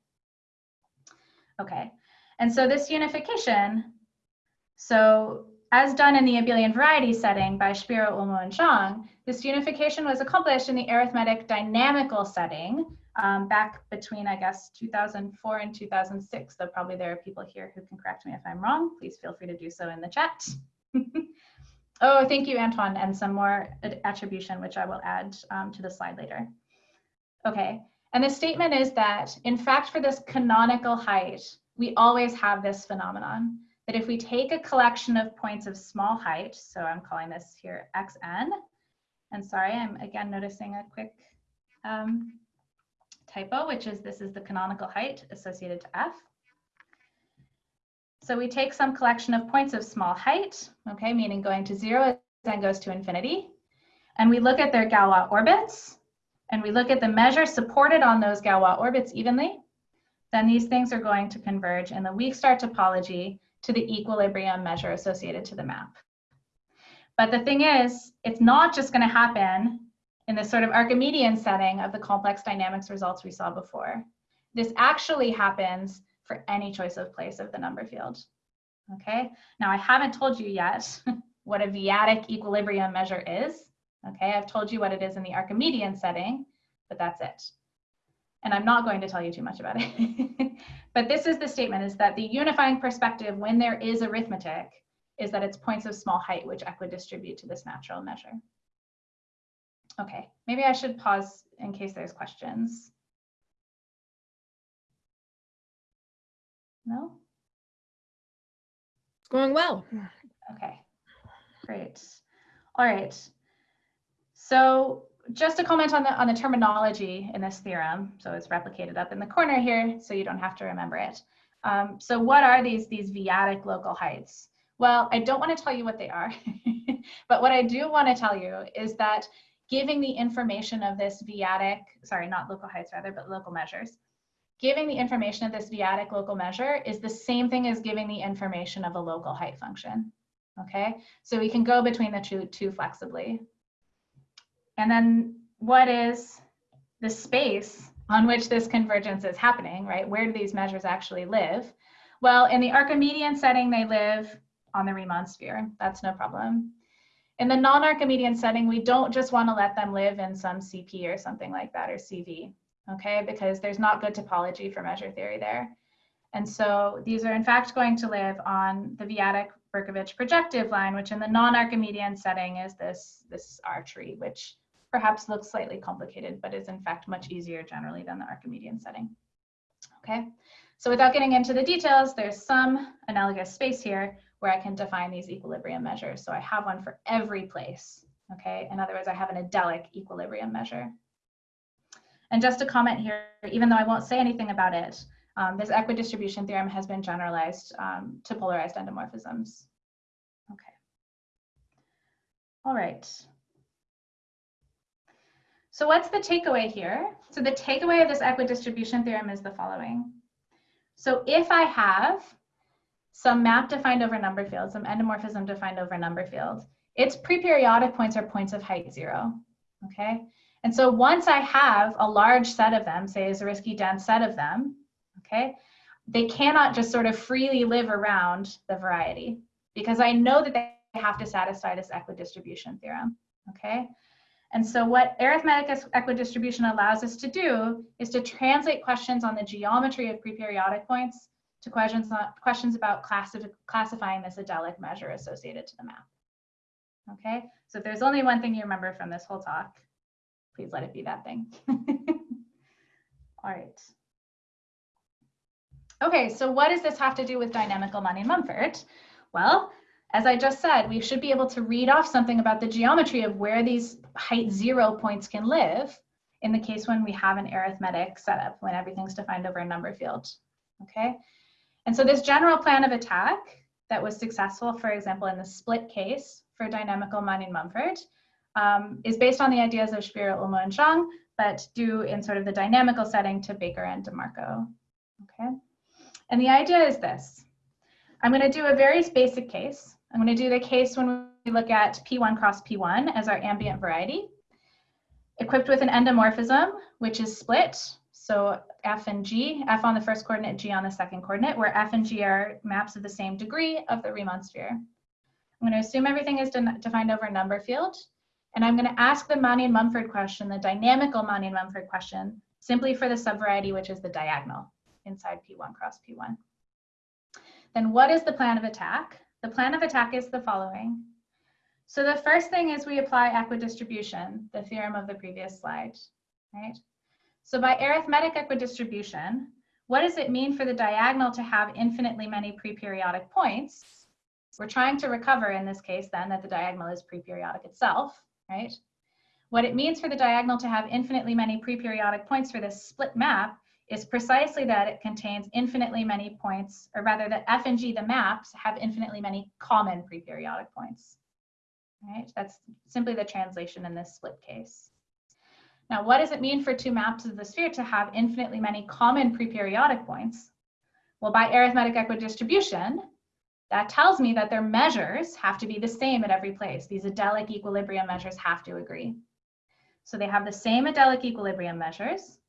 [SPEAKER 2] Okay, and so this unification, so as done in the abelian variety setting by Szpiro, Ullmo, and Zhang, this unification was accomplished in the arithmetic dynamical setting um, back between, I guess, 2004 and 2006, though probably there are people here who can correct me if I'm wrong. Please feel free to do so in the chat. oh, thank you, Antoine, and some more attribution, which I will add um, to the slide later. Okay, and the statement is that, in fact, for this canonical height, we always have this phenomenon that if we take a collection of points of small height, so I'm calling this here xn, and sorry, I'm again noticing a quick um, typo, which is this is the canonical height associated to f. So we take some collection of points of small height, okay, meaning going to zero then goes to infinity. And we look at their Galois orbits, and we look at the measure supported on those Galois orbits evenly, then these things are going to converge in the weak star topology to the equilibrium measure associated to the map. But the thing is, it's not just going to happen in this sort of Archimedean setting of the complex dynamics results we saw before. This actually happens for any choice of place of the number field. Okay, now I haven't told you yet what a v-adic equilibrium measure is. Okay, I've told you what it is in the Archimedean setting, but that's it. And I'm not going to tell you too much about it. but this is the statement is that the unifying perspective when there is arithmetic is that it's points of small height which equidistribute to this natural measure. Okay, maybe I should pause in case there's questions. No?
[SPEAKER 1] It's going well.
[SPEAKER 2] Okay, great. All right. So just to comment on the on the terminology in this theorem. So it's replicated up in the corner here, so you don't have to remember it. Um, so what are these these v-adic local heights? Well, I don't want to tell you what they are, but what I do want to tell you is that giving the information of this v-adic, sorry, not local heights rather, but local measures, giving the information of this v-adic local measure is the same thing as giving the information of a local height function. Okay, so we can go between the two, two flexibly. And then what is the space on which this convergence is happening, right? Where do these measures actually live? Well, in the Archimedean setting, they live on the Riemann sphere. That's no problem. In the non-Archimedean setting, we don't just want to let them live in some CP or something like that or CV, okay? Because there's not good topology for measure theory there. And so these are in fact going to live on the v-adic Berkovich projective line, which in the non-Archimedean setting is this, this R tree, which perhaps looks slightly complicated, but is in fact much easier generally than the Archimedean setting. Okay, so without getting into the details, there's some analogous space here where I can define these equilibrium measures. So I have one for every place, okay? In other words, I have an adelic equilibrium measure. And just a comment here, even though I won't say anything about it, um, this equidistribution theorem has been generalized um, to polarized endomorphisms. Okay. All right. So what's the takeaway here? So the takeaway of this equidistribution theorem is the following. So if I have some map defined over number field, some endomorphism defined over number field, its preperiodic points are points of height zero, okay? And so once I have a large set of them, say a Zariski dense set of them, okay, they cannot just sort of freely live around the variety because I know that they have to satisfy this equidistribution theorem, okay? And so what arithmetic equidistribution allows us to do is to translate questions on the geometry of preperiodic points to questions, on, questions about classif classifying this adelic measure associated to the map. Okay, so if there's only one thing you remember from this whole talk, please let it be that thing. All right. Okay, so what does this have to do with dynamical money Manin-Mumford? Well, as I just said, we should be able to read off something about the geometry of where these height zero points can live in the case when we have an arithmetic setup, when everything's defined over a number field, okay? And so this general plan of attack that was successful, for example, in the split case for dynamical Manin-Mumford, um, is based on the ideas of Szpiro, Ullmo, and Zhang, but due in sort of the dynamical setting to Baker and DeMarco, okay? And the idea is this. I'm gonna do a very basic case. I'm going to do the case when we look at P1 cross P1 as our ambient variety, equipped with an endomorphism, which is split. So F and G, F on the first coordinate, G on the second coordinate, where F and G are maps of the same degree of the Riemann sphere. I'm going to assume everything is de defined over a number field. And I'm going to ask the Manin-Mumford question, the dynamical Manin-Mumford question, simply for the subvariety, which is the diagonal inside P1 cross P1. Then what is the plan of attack? The plan of attack is the following. So the first thing is we apply equidistribution, the theorem of the previous slide, right? So by arithmetic equidistribution, what does it mean for the diagonal to have infinitely many preperiodic points? We're trying to recover in this case then that the diagonal is preperiodic itself, right? What it means for the diagonal to have infinitely many preperiodic points for this split map is precisely that it contains infinitely many points, or rather that F and G, the maps, have infinitely many common preperiodic points. Right? That's simply the translation in this split case. Now, what does it mean for two maps of the sphere to have infinitely many common preperiodic points? Well, by arithmetic equidistribution, that tells me that their measures have to be the same at every place. These adelic equilibrium measures have to agree. So they have the same adelic equilibrium measures,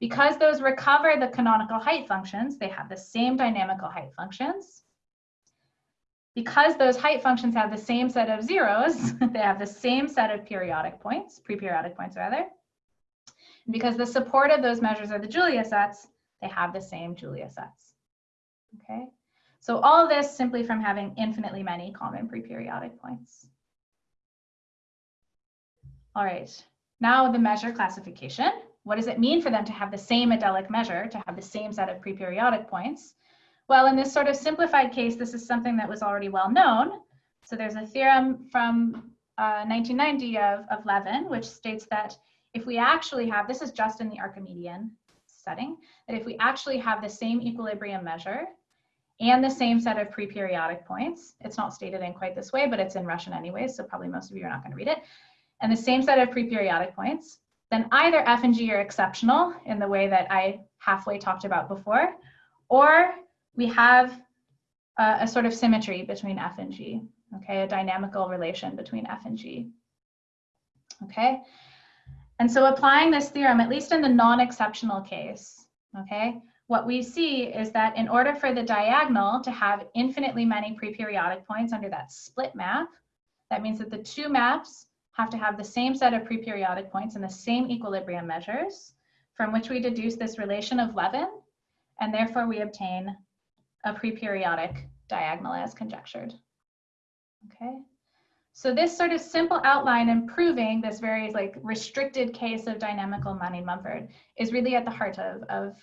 [SPEAKER 2] because those recover the canonical height functions, they have the same dynamical height functions. Because those height functions have the same set of zeros, they have the same set of periodic points, pre-periodic points rather. And because the support of those measures are the Julia sets, they have the same Julia sets. Okay, so all this simply from having infinitely many common pre-periodic points. All right, now the measure classification. What does it mean for them to have the same adelic measure, to have the same set of preperiodic points? Well, in this sort of simplified case, this is something that was already well known. So there's a theorem from uh, 1990 of, of Levin, which states that if we actually have, this is just in the Archimedean setting, that if we actually have the same equilibrium measure and the same set of preperiodic points, it's not stated in quite this way, but it's in Russian anyways, so probably most of you are not going to read it, and the same set of preperiodic points, then either F and G are exceptional in the way that I halfway talked about before, or we have a, a sort of symmetry between F and G, okay, a dynamical relation between F and G, okay? And so applying this theorem, at least in the non-exceptional case, okay, what we see is that in order for the diagonal to have infinitely many preperiodic points under that split map, that means that the two maps have to have the same set of preperiodic points and the same equilibrium measures from which we deduce this relation of Levin, and therefore we obtain a preperiodic diagonal as conjectured. Okay, so this sort of simple outline in proving this very like restricted case of dynamical Manin-Mumford is really at the heart of, of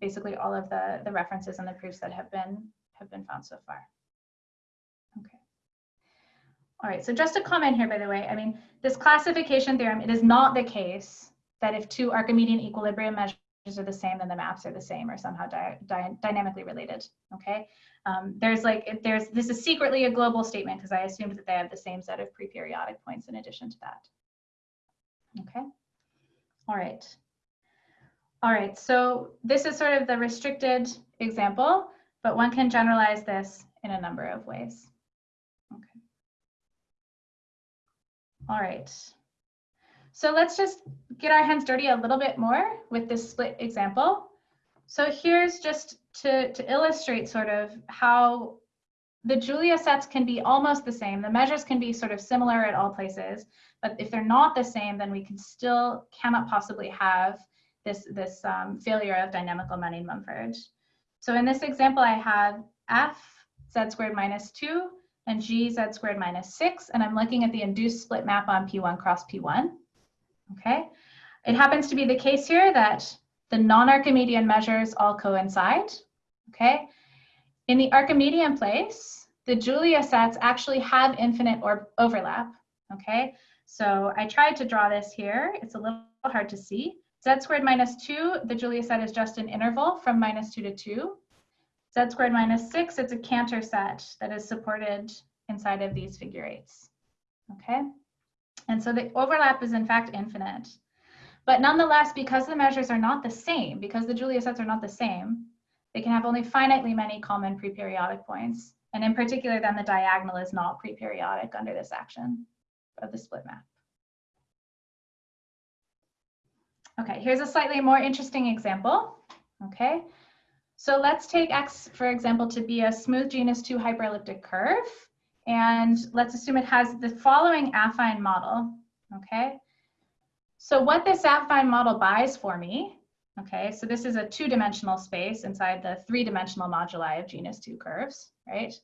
[SPEAKER 2] basically all of the, the references and the proofs that have been have been found so far. All right, so just a comment here, by the way, I mean, this classification theorem, it is not the case that if two Archimedean equilibrium measures are the same, then the maps are the same or somehow dy dy dynamically related, okay? Um, there's like, there's, this is secretly a global statement because I assumed that they have the same set of preperiodic points in addition to that. Okay. All right. All right, so this is sort of the restricted example, but one can generalize this in a number of ways. Okay. All right. So let's just get our hands dirty a little bit more with this split example. So here's just to, to illustrate sort of how the Julia sets can be almost the same. The measures can be sort of similar at all places, but if they're not the same, then we can still cannot possibly have this, this um, failure of dynamical Manin-Mumford. So in this example, I have f z squared minus 2 and g z squared minus 6, and I'm looking at the induced split map on P1 cross P1. Okay, it happens to be the case here that the non-Archimedean measures all coincide. Okay, in the Archimedean place, the Julia sets actually have infinite or overlap. Okay, so I tried to draw this here. It's a little hard to see. Z squared minus 2, the Julia set is just an interval from minus 2 to 2. Z squared minus 6, it's a Cantor set that is supported inside of these figure eights. Okay, and so the overlap is in fact infinite. But nonetheless, because the measures are not the same, because the Julia sets are not the same, they can have only finitely many common preperiodic points. And in particular, then the diagonal is not preperiodic under this action of the split map. Okay, here's a slightly more interesting example. Okay, so let's take X, for example, to be a smooth genus 2 hyperelliptic curve. And let's assume it has the following affine model. Okay, so what this affine model buys for me, okay, so this is a two-dimensional space inside the three-dimensional moduli of genus 2 curves, right?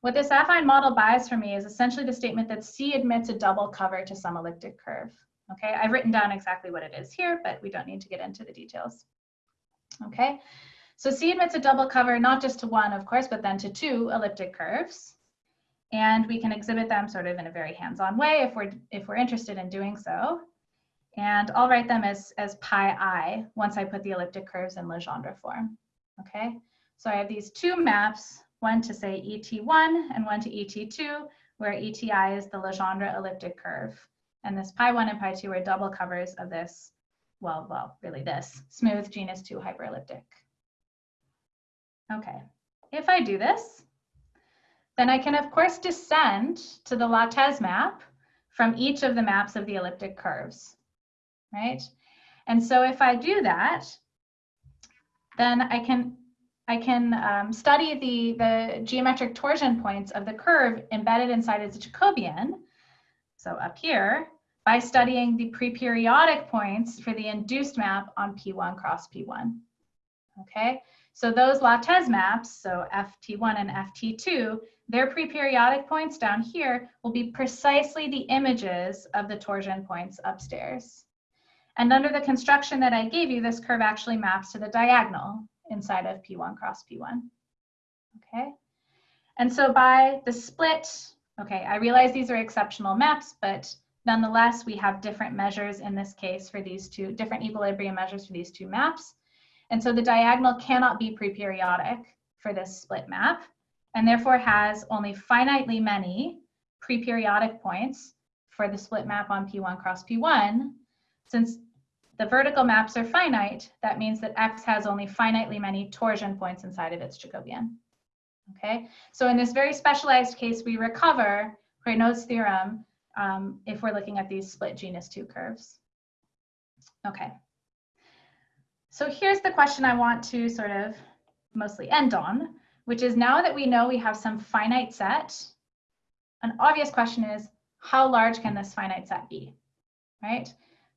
[SPEAKER 2] What this affine model buys for me is essentially the statement that C admits a double cover to some elliptic curve. Okay, I've written down exactly what it is here, but we don't need to get into the details. Okay, so C admits a double cover, not just to one, of course, but then to two elliptic curves. And we can exhibit them sort of in a very hands-on way if we're, if we're interested in doing so. And I'll write them as, as pi i once I put the elliptic curves in Legendre form. Okay, so I have these two maps, one to say ET1 and one to ET2, where ETI is the Legendre elliptic curve. And this pi 1 and pi 2 are double covers of this, well, well, really this, smooth genus 2 hyperelliptic. Okay, if I do this, then I can of course descend to the Lattès map from each of the maps of the elliptic curves, right? And so if I do that, then I can I can um, study the, the geometric torsion points of the curve embedded inside its Jacobian. So up here, by studying the preperiodic points for the induced map on P1 cross P1. Okay, so those Lattès maps, so FT1 and FT2, their preperiodic points down here will be precisely the images of the torsion points upstairs. And under the construction that I gave you, this curve actually maps to the diagonal inside of P1 cross P1. Okay, and so by the split, okay, I realize these are exceptional maps, but Nonetheless, we have different measures in this case for these two, different equilibrium measures for these two maps. And so the diagonal cannot be preperiodic for this split map, and therefore has only finitely many preperiodic points for the split map on P1 cross P1. Since the vertical maps are finite, that means that X has only finitely many torsion points inside of its Jacobian. Okay, so in this very specialized case, we recover Raynaud's theorem um, if we're looking at these split genus 2 curves. Okay. So here's the question I want to sort of mostly end on, which is now that we know we have some finite set, an obvious question is, how large can this finite set be, right?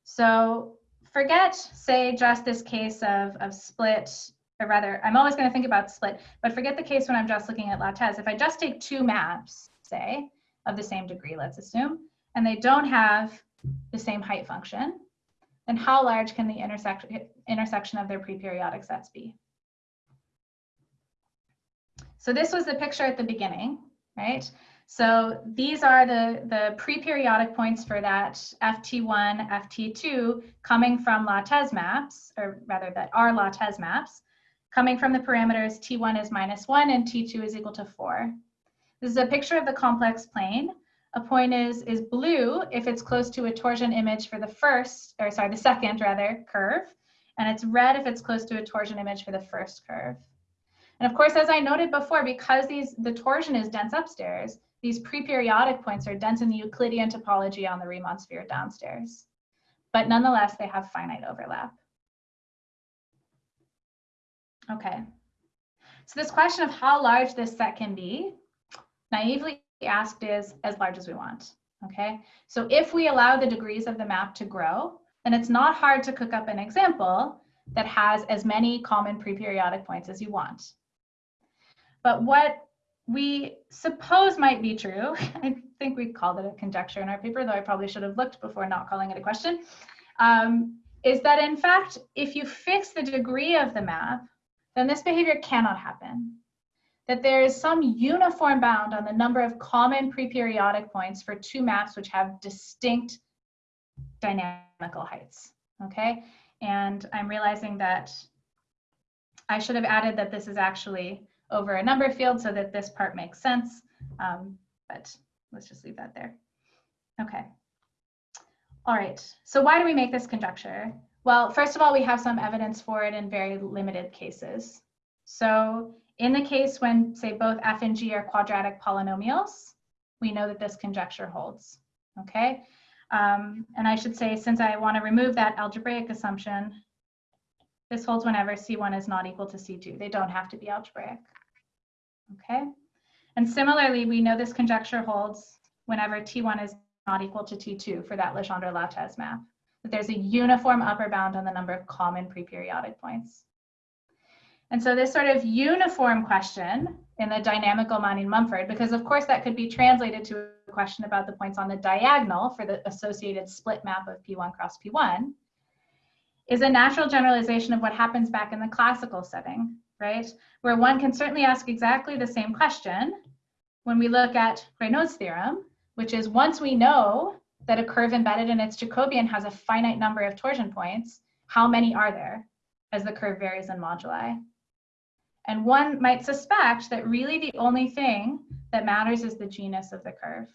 [SPEAKER 2] So forget, say, just this case of, of split, or rather, I'm always going to think about split, but forget the case when I'm just looking at Lattès. If I just take two maps, say, of the same degree, let's assume, and they don't have the same height function, then how large can the intersection, intersection of their preperiodic sets be? So this was the picture at the beginning, right? So these are the, the preperiodic points for that FT1, FT2 coming from Lattès maps, or rather that are Lattès maps, coming from the parameters T1 is minus one and T2 is equal to four. This is a picture of the complex plane A point is, is blue if it's close to a torsion image for the first, or sorry, the second rather, curve. And it's red if it's close to a torsion image for the first curve. And of course, as I noted before, because these the torsion is dense upstairs, these pre-periodic points are dense in the Euclidean topology on the Riemann sphere downstairs. But nonetheless, they have finite overlap. Okay. So this question of how large this set can be, naively asked is as large as we want. Okay. So if we allow the degrees of the map to grow, then it's not hard to cook up an example that has as many common pre-periodic points as you want. But what we suppose might be true, I think we called it a conjecture in our paper, though I probably should have looked before not calling it a question, um, is that in fact, if you fix the degree of the map, then this behavior cannot happen. That there is some uniform bound on the number of common pre-periodic points for two maps which have distinct dynamical heights, okay? And I'm realizing that I should have added that this is actually over a number field so that this part makes sense, um, but let's just leave that there. Okay. All right, so why do we make this conjecture? Well, first of all, we have some evidence for it in very limited cases. So in the case when, say, both f and g are quadratic polynomials, we know that this conjecture holds, okay? Um, and I should say, since I want to remove that algebraic assumption, this holds whenever C1 is not equal to C2. They don't have to be algebraic, okay? And similarly, we know this conjecture holds whenever T1 is not equal to T2 for that Legendre-Lattès map that there's a uniform upper bound on the number of common pre-periodic points. And so this sort of uniform question in the dynamical Manin-Mumford, because of course that could be translated to a question about the points on the diagonal for the associated split map of P1 cross P1, is a natural generalization of what happens back in the classical setting, right? Where one can certainly ask exactly the same question when we look at Raynaud's theorem, which is once we know that a curve embedded in its Jacobian has a finite number of torsion points, how many are there as the curve varies in moduli? And one might suspect that really the only thing that matters is the genus of the curve,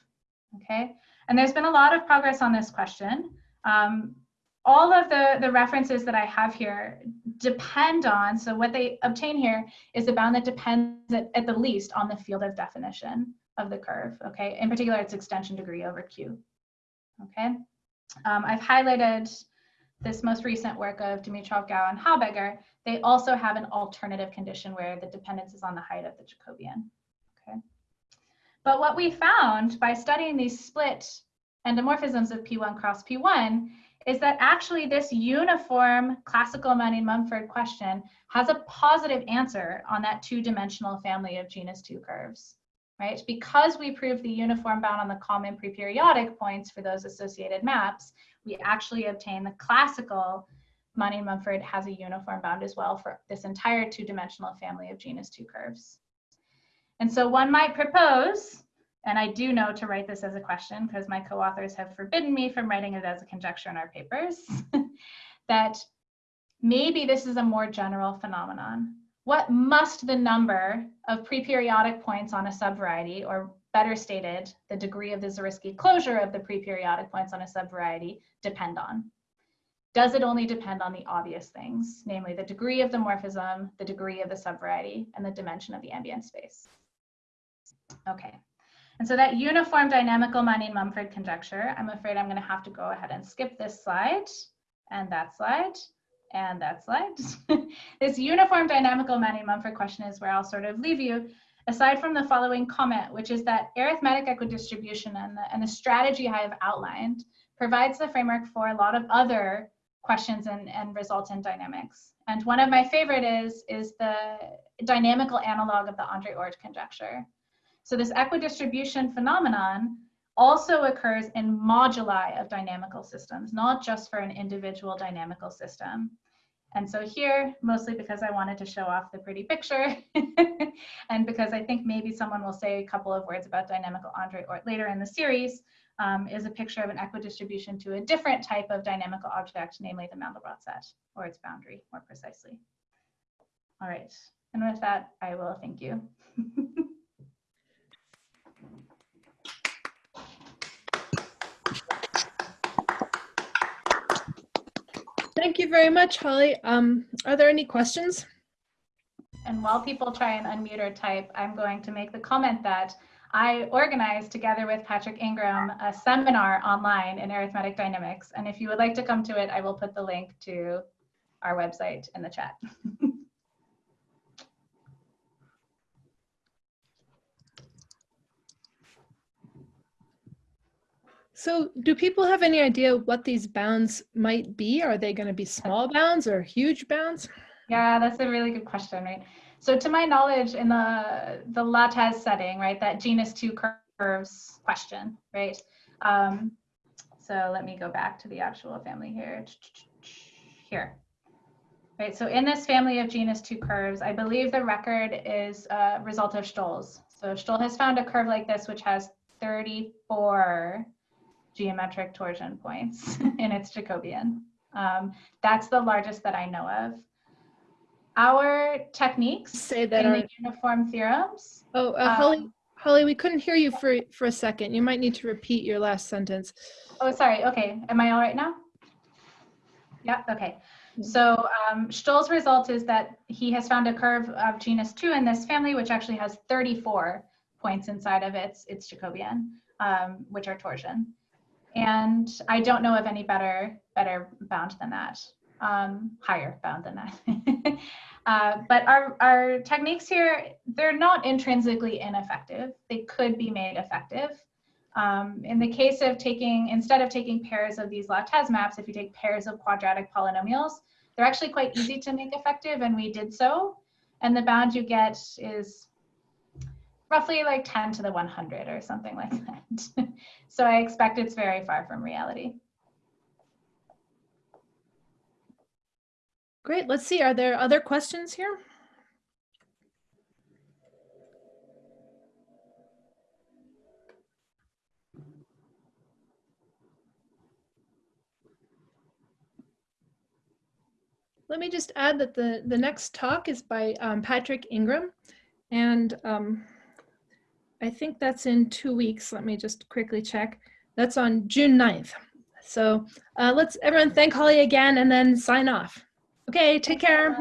[SPEAKER 2] okay? And there's been a lot of progress on this question. Um, all of the, the references that I have here depend on, so what they obtain here is a bound that depends at, at the least on the field of definition of the curve, okay? In particular, its extension degree over Q okay? Um, I've highlighted this most recent work of Dimitrov, Gao, and Habegger. They also have an alternative condition where the dependence is on the height of the Jacobian, okay? But what we found by studying these split endomorphisms of P1 cross P1 is that actually this uniform classical Manin-Mumford question has a positive answer on that two-dimensional family of genus 2 curves right? Because we proved the uniform bound on the common preperiodic points for those associated maps, we actually obtain the classical Manin-Mumford has a uniform bound as well for this entire two-dimensional family of genus 2 curves. And so one might propose, and I do know to write this as a question because my co-authors have forbidden me from writing it as a conjecture in our papers, that maybe this is a more general phenomenon what must the number of preperiodic points on a subvariety, or better stated, the degree of the Zariski closure of the preperiodic points on a subvariety depend on? Does it only depend on the obvious things, namely the degree of the morphism, the degree of the subvariety, and the dimension of the ambient space? Okay, and so that uniform dynamical Manin-Mumford conjecture, I'm afraid I'm gonna have to go ahead and skip this slide and that slide and that slide. this uniform dynamical Manin-Mumford question is where I'll sort of leave you, aside from the following comment, which is that arithmetic equidistribution and the, and the strategy I have outlined provides the framework for a lot of other questions and, and results in dynamics. And one of my favorite is, is the dynamical analog of the Andre Oort conjecture. So this equidistribution phenomenon also occurs in moduli of dynamical systems, not just for an individual dynamical system. And so here, mostly because I wanted to show off the pretty picture and because I think maybe someone will say a couple of words about dynamical Andre Oort later in the series, um, is a picture of an equidistribution to a different type of dynamical object, namely the Mandelbrot set, or its boundary more precisely. All right, and with that, I will thank you.
[SPEAKER 1] Thank you very much, Holly. Um, are there any questions?
[SPEAKER 2] And while people try and unmute or type, I'm going to make the comment that I organized together with Patrick Ingram a seminar online in arithmetic dynamics. And if you would like to come to it, I will put the link to our website in the chat.
[SPEAKER 1] So do people have any idea what these bounds might be? Are they going to be small bounds or huge bounds?
[SPEAKER 2] Yeah, that's a really good question, right? So to my knowledge, in the, the Lattès setting, right, that genus two curves question, right? Um, so let me go back to the actual family here. Here. Right, so in this family of genus two curves, I believe the record is a result of Stoll's. So Stoll has found a curve like this, which has 34 geometric torsion points in its Jacobian. Um, that's the largest that I know of. Our techniques
[SPEAKER 1] say that
[SPEAKER 2] in
[SPEAKER 1] are,
[SPEAKER 2] the uniform theorems.
[SPEAKER 1] Oh, uh, Holly, um, Holly, we couldn't hear you for for a second. You might need to repeat your last sentence.
[SPEAKER 2] Oh, sorry. Okay, am I all right now? Yeah. Okay. So um, Stoll's result is that he has found a curve of genus two in this family, which actually has 34 points inside of its its Jacobian, um, which are torsion and I don't know of any better better bound than that, um, higher bound than that. uh, but our, our techniques here, they're not intrinsically ineffective. They could be made effective. Um, in the case of taking, instead of taking pairs of these Lattès maps, if you take pairs of quadratic polynomials, they're actually quite easy to make effective, and we did so. And the bound you get is roughly like 10 to the 100 or something like that. so I expect it's very far from reality.
[SPEAKER 1] Great, let's see, are there other questions here? Let me just add that the, the next talk is by um, Patrick Ingram. And um, I think that's in two weeks. Let me just quickly check. That's on June 9th. So uh, let's everyone thank Holly again and then sign off. Okay, take care.